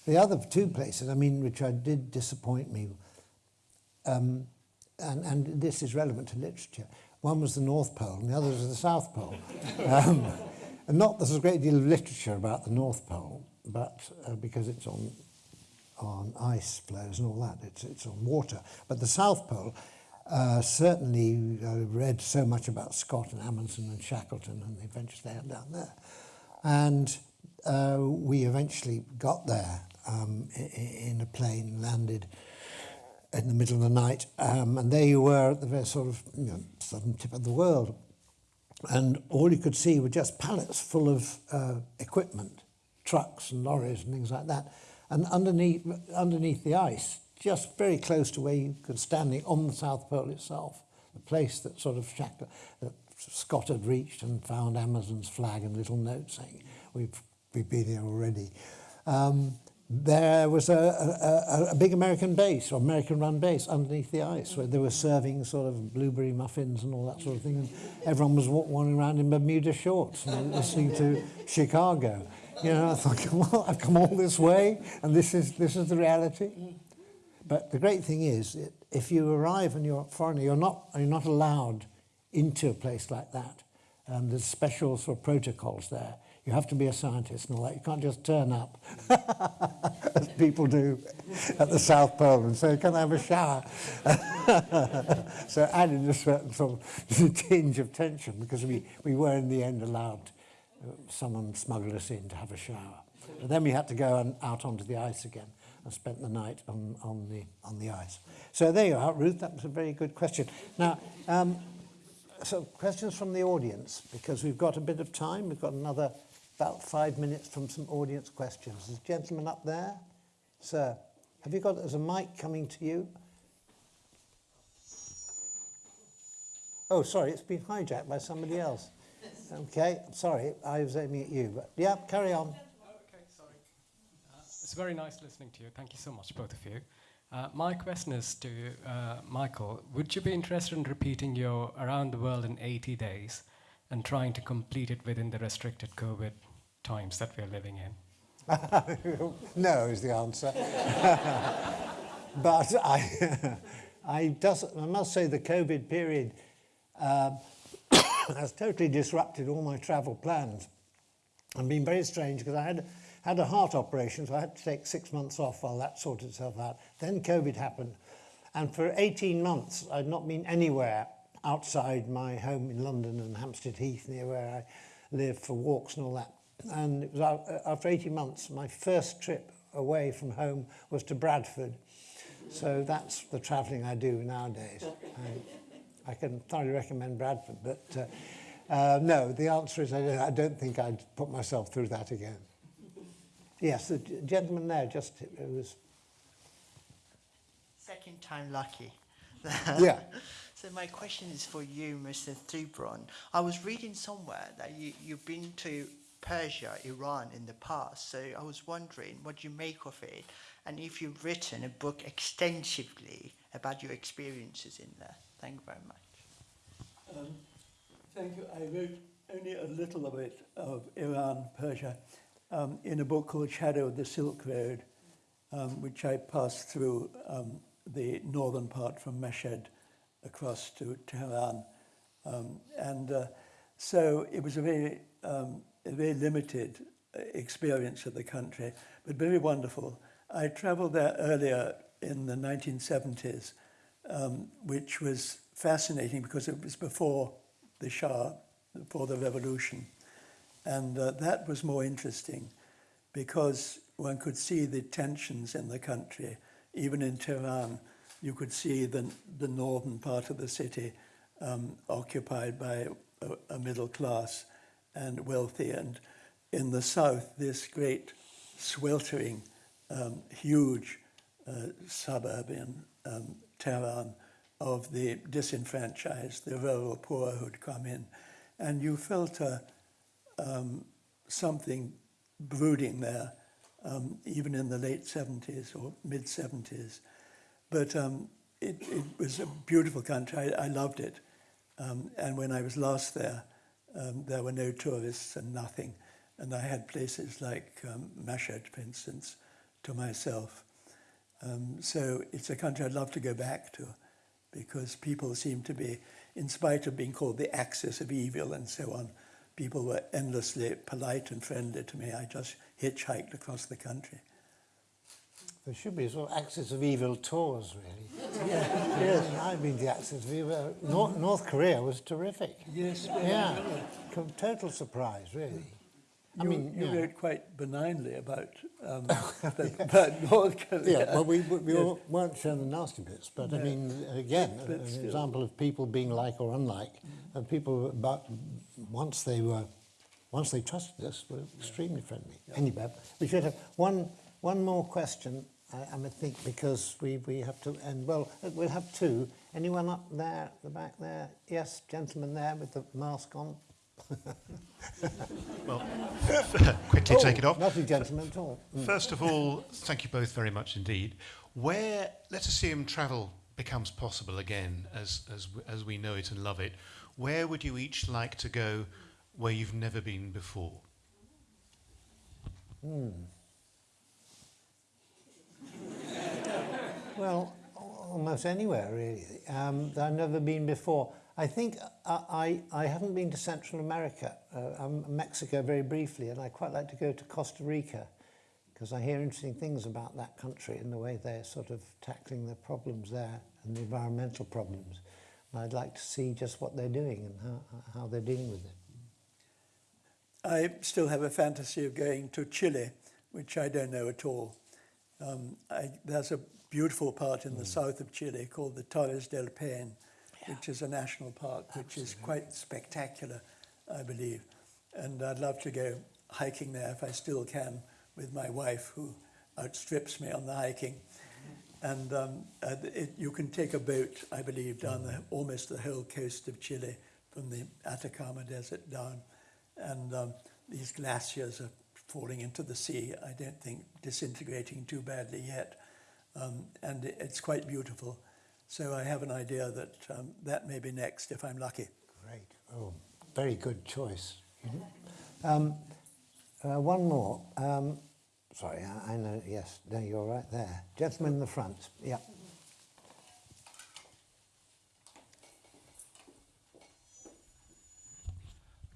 Speaker 2: The other two places, I mean, which I did disappoint me, um, and, and this is relevant to literature. One was the North Pole, and the other was the South Pole. um, and not there's a great deal of literature about the North Pole, but uh, because it's on on ice flows and all that, it's it's on water. But the South Pole, uh, certainly, I read so much about Scott and Amundsen and Shackleton and the adventures they had down there, and uh, we eventually got there um, in a plane, landed in the middle of the night, um, and there you were at the very sort of you know, southern tip of the world. And all you could see were just pallets full of uh, equipment, trucks and lorries and things like that. And underneath, underneath the ice, just very close to where you could standing on the South Pole itself, the place that sort of Shack- that Scott had reached and found Amundsen's flag and little note saying, we've, we've been here already. Um, there was a, a, a, big American base or American run base underneath the ice where they were serving sort of blueberry muffins and all that sort of thing. And everyone was wa- wandering around in Bermuda shorts and listening to Chicago. You know, I thought, well, I've come all this way and this is, this is the reality. But the great thing is, if you arrive and you're a foreigner, you're not, you're not allowed into a place like that. Um, there's special sort of protocols there. You have to be a scientist and all that. You can't just turn up, as people do at the South Pole, and say, can I have a shower? so added a certain sort of tinge of tension because we, we were in the end allowed, uh, someone smuggled us in to have a shower. But then we had to go out onto the ice again and spent the night on, on, the, on the ice. So there you are, Ruth. That was a very good question. Now, um, so questions from the audience, because we've got a bit of time. We've got another about five minutes from some audience questions. There's a gentleman up there. Sir, have you got, there's a mic coming to you? Oh, sorry, it's been hijacked by somebody else. Okay, sorry, I was aiming at you. But yeah, carry on.
Speaker 4: Okay, sorry. Uh, it's very nice listening to you. Thank you so much, both of you. Uh, my question is to uh, Michael. Would you be interested in repeating your Around the World in 80 Days and trying to complete it within the restricted COVID times that we're living in?
Speaker 2: no is the answer. but I, I, does, I must say the COVID period um, has totally disrupted all my travel plans and been very strange because I had, had a heart operation, so I had to take six months off while that sorted itself out. Then COVID happened. And for 18 months, I'd not been anywhere outside my home in London and Hampstead Heath, near where I live, for walks and all that. And it was after 18 months, my first trip away from home was to Bradford. So that's the travelling I do nowadays. I, I can thoroughly recommend Bradford, but uh, uh, no, the answer is I don't, I don't think I'd put myself through that again. Yes, the gentleman there just it was.
Speaker 5: Second time lucky.
Speaker 2: Yeah.
Speaker 5: So my question is for you, Mr. Thubron. I was reading somewhere that you, you've been to Persia, Iran in the past. So I was wondering what you make of it and if you've written a book extensively about your experiences in there. Thank you very much.
Speaker 3: Um, thank you. I wrote only a little of it, of Iran, Persia, um, in a book called Shadow of the Silk Road, um, which I passed through um, the northern part from Mashhad across to Tehran. Um, and uh, so it was a very, um, a very limited uh, experience of the country, but very wonderful. I traveled there earlier in the 1970s, um, which was fascinating because it was before the Shah, before the revolution. And uh, that was more interesting because one could see the tensions in the country. Even in Tehran, you could see the, the northern part of the city um, occupied by a, a middle class and wealthy. And in the south, this great sweltering, um, huge uh, suburb in um, Tehran of the disenfranchised, the rural poor who'd come in. And you felt a, um, something brooding there, um, even in the late 70s or mid 70s. But um, it, it was a beautiful country. I, I loved it. Um, and when I was last there, um, there were no tourists and nothing. And I had places like um, Mashhad, for instance, to myself. Um, so it's a country I'd love to go back to because people seem to be, in spite of being called the axis of evil and so on, people were endlessly polite and friendly to me. I just hitchhiked across the country.
Speaker 2: There should be a sort of axis of evil tours, really.
Speaker 3: Yeah, yes,
Speaker 2: I've been the axis of evil. North, North Korea was terrific.
Speaker 3: yes.
Speaker 2: Yeah, Com- total surprise, really. I
Speaker 3: You,
Speaker 2: mean,
Speaker 3: you
Speaker 2: yeah.
Speaker 3: wrote quite benignly about, um, the, about North Korea.
Speaker 2: Yeah, well, we, we, we
Speaker 3: Yes.
Speaker 2: weren't showing the nasty bits, but I mean, again,
Speaker 3: But
Speaker 2: an
Speaker 3: still.
Speaker 2: example of people being like or unlike, and people, but once they were, once they trusted us, were extremely friendly. Anyway, we should have one, one more question, I, I think, because we, we have to end. Well, we'll have two. Anyone up there, at the back there? Yes, gentleman there with the mask on.
Speaker 6: Well, quickly take it off.
Speaker 2: Not a gentleman at all. Mm.
Speaker 6: First of all, thank you both very much indeed. Where, let's assume travel becomes possible again as, as, as we know it and love it, where would you each like to go where you've never been before?
Speaker 2: Well, almost anywhere really. Um, I've never been before. I think I, I, I haven't been to Central America, uh, um, Mexico very briefly, and I'd quite like to go to Costa Rica because I hear interesting things about that country and the way they're sort of tackling the problems there and the environmental problems. And I'd like to see just what they're doing and how, how they're dealing with it.
Speaker 3: I still have a fantasy of going to Chile, which I don't know at all. Um, I, there's a beautiful part in the south of Chile called the Torres del Paine, which is a national park, which is quite spectacular, I believe. And I'd love to go hiking there if I still can with my wife, who outstrips me on the hiking. And um, it, you can take a boat, I believe, down the, almost the whole coast of Chile from the Atacama Desert down. And um, these glaciers are falling into the sea, I don't think disintegrating too badly yet. Um, and it's quite beautiful. So I have an idea that um, that may be next if I'm lucky.
Speaker 2: Great. Oh, very good choice. Um, uh, one more. Um, sorry, I, I know. Yes, no, you're right there. Gentleman in the front. Yeah.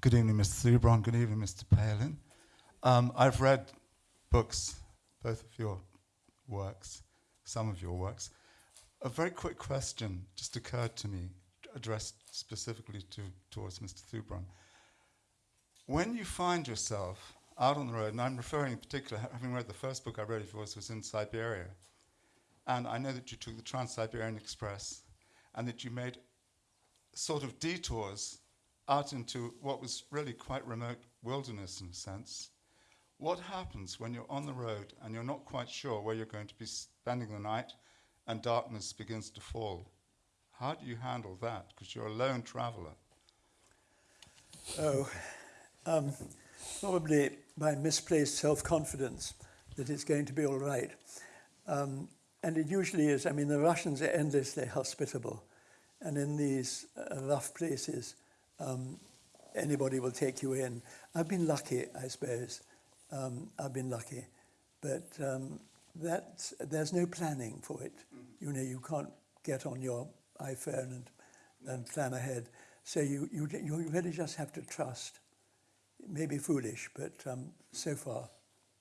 Speaker 7: Good evening, Mr. Thubron. Good evening, Mr. Palin. Um, I've read books, both of your works, some of your works. A very quick question just occurred to me, addressed specifically to, towards Mr. Thubron. When you find yourself out on the road, and I'm referring in particular, having read the first book I read of yours was in Siberia, and I know that you took the Trans-Siberian Express, and that you made sort of detours out into what was really quite remote wilderness in a sense. What happens when you're on the road and you're not quite sure where you're going to be spending the night and darkness begins to fall? How do you handle that? Because you're a lone traveler.
Speaker 3: Oh, um, probably by misplaced self-confidence that it's going to be all right. Um, and it usually is. I mean, the Russians are endlessly hospitable. And in these uh, rough places, um, anybody will take you in. I've been lucky, I suppose. Um, I've been lucky. But um, that, there's no planning for it. You know, you can't get on your iPhone and, and plan ahead. So you, you, you really just have to trust. It may be foolish, but um, so far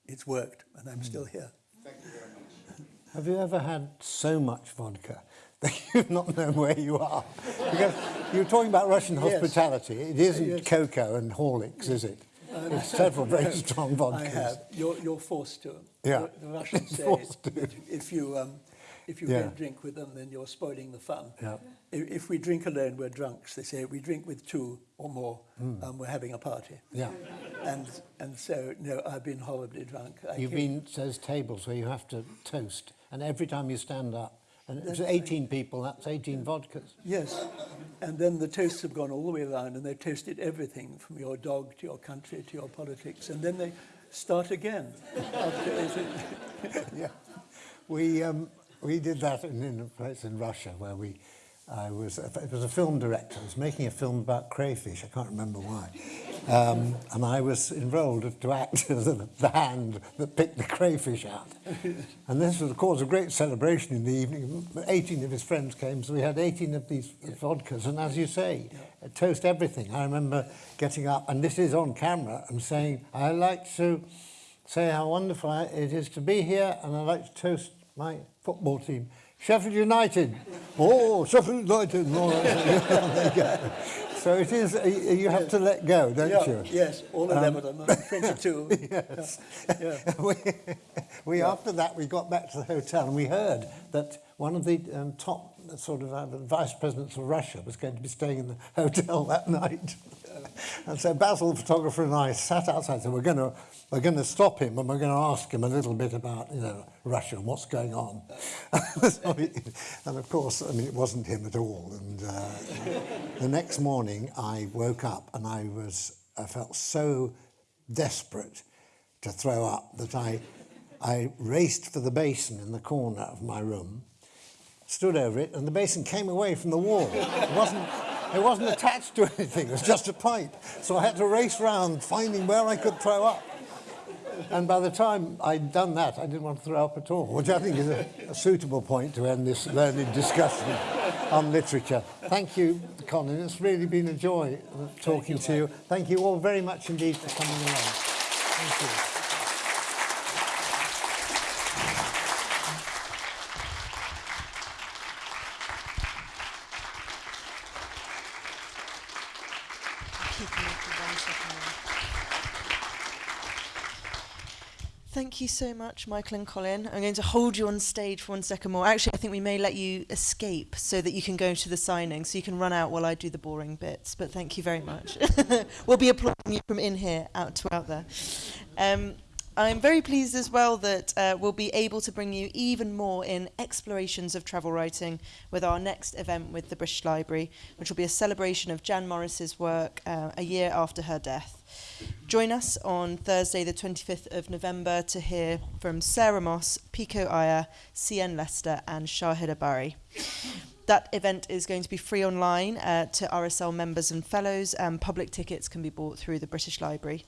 Speaker 3: it's worked, and I'm still here. Thank you very much.
Speaker 2: Have you ever had so much vodka that you've not known where you are? Because you're talking about Russian
Speaker 3: Yes.
Speaker 2: hospitality. It isn't
Speaker 3: Yes.
Speaker 2: cocoa and Horlicks, is it? It's several very strong vodkas.
Speaker 3: I have. You're, you're forced to.
Speaker 2: Yeah.
Speaker 3: The, the Russians say if you, um, if you
Speaker 2: Yeah.
Speaker 3: don't drink with them, then you're spoiling the fun.
Speaker 2: Yeah.
Speaker 3: If, if we drink alone, we're drunks. They say we drink with two or more, um, we're having a party.
Speaker 2: Yeah.
Speaker 3: And, and so, no, I've been horribly drunk. I
Speaker 2: You've been those tables where you have to toast, and every time you stand up, and it's 18 people, that's 18 vodkas.
Speaker 3: Yes. And then the toasts have gone all the way around and they've toasted everything from your dog to your country to your politics. And then they start again.
Speaker 2: yeah. We, um, we did that in, in a place in Russia where we, I was, it was a film director, I was making a film about crayfish, I can't remember why. Um, and I was enrolled to act as the, hand that picked the crayfish out. And this was, of course, a great celebration in the evening. 18 of his friends came, so we had 18 of these vodkas. And as you say, toast everything. I remember getting up, and this is on camera, and saying, I like to say how wonderful it is to be here, and I'd like to toast my football team. Sheffield United. Oh, Sheffield United. There you go. So it is, uh, you have to let go, don't
Speaker 3: yeah,
Speaker 2: you?
Speaker 3: Yes, all 11 of them, 22.
Speaker 2: Yes.
Speaker 3: Yeah.
Speaker 2: we, we after that we got back to the hotel and we heard that one of the um, top sort of uh, vice presidents of Russia was going to be staying in the hotel that night. and so Basil, the photographer, and I sat outside and said, we're going to we're going to stop him and we're going to ask him a little bit about you know Russia and what's going on. So he- and of course, I mean, it wasn't him at all. And uh, the next morning, I woke up and I was I felt so desperate to throw up that I, I raced for the basin in the corner of my room, stood over it, and the basin came away from the wall. It wasn't, it wasn't attached to anything, it was just a pipe. So I had to race round finding where I could throw up. And by the time I'd done that, I didn't want to throw up at all, which I think is a, a suitable point to end this learned discussion on literature. Thank you, Colin. It's really been a joy talking to you. Thank you all very much indeed for coming along. Thank you.
Speaker 1: Keeping it for one second. Thank you so much, Michael and Colin. I'm going to hold you on stage for one second more. Actually, I think we may let you escape so that you can go to the signing, so you can run out while I do the boring bits. But thank you very much. we'll be applauding you from in here out to out there. Um, I'm very pleased as well that uh, we'll be able to bring you even more in explorations of travel writing with our next event with the British Library, which will be a celebration of Jan Morris's work uh, a year after her death. Join us on Thursday, the 25th of November, to hear from Sarah Moss, Pico Iyer, CN Lester, and Shahida Bari. That event is going to be free online uh, to RSL members and fellows, and public tickets can be bought through the British Library.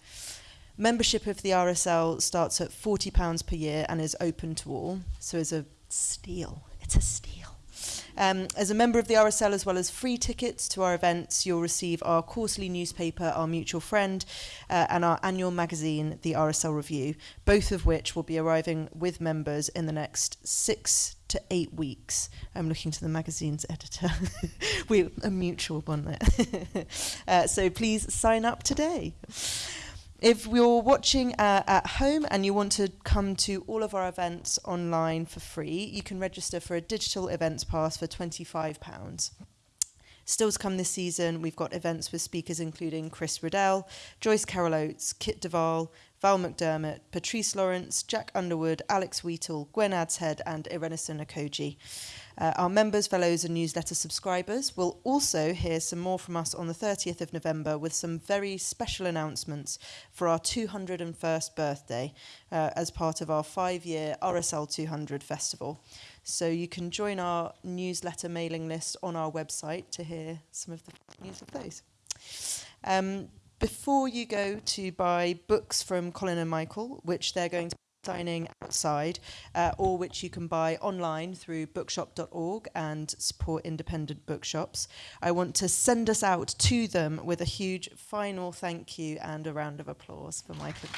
Speaker 1: Membership of the RSL starts at £40 per year and is open to all, so it's a steal. It's a steal. Um, as a member of the RSL, as well as free tickets to our events, you'll receive our quarterly newspaper, Our Mutual Friend, uh, and our annual magazine, the RSL Review, both of which will be arriving with members in the next six to eight weeks. I'm looking to the magazine's editor. We're a mutual one there. uh, so please sign up today. If you're watching uh, at home and you want to come to all of our events online for free, you can register for a digital events pass for £25. Still to come this season, we've got events with speakers including Chris Riddell, Joyce Carol Oates, Kit de Waal, Val McDermid, Patrice Lawrence, Jack Underwood, Alex Wheatle, Gwen Adshead, and Irenosen Okojie. Uh, our members, fellows, and newsletter subscribers will also hear some more from us on the 30th of November with some very special announcements for our 201st birthday uh, as part of our five year RSL 200 festival. So you can join our newsletter mailing list on our website to hear some of the news of those. Um, before you go to buy books from Colin and Michael, which they're going to dining outside, uh, or which you can buy online through bookshop.org and support independent bookshops. I want to send us out to them with a huge final thank you and a round of applause for Michael.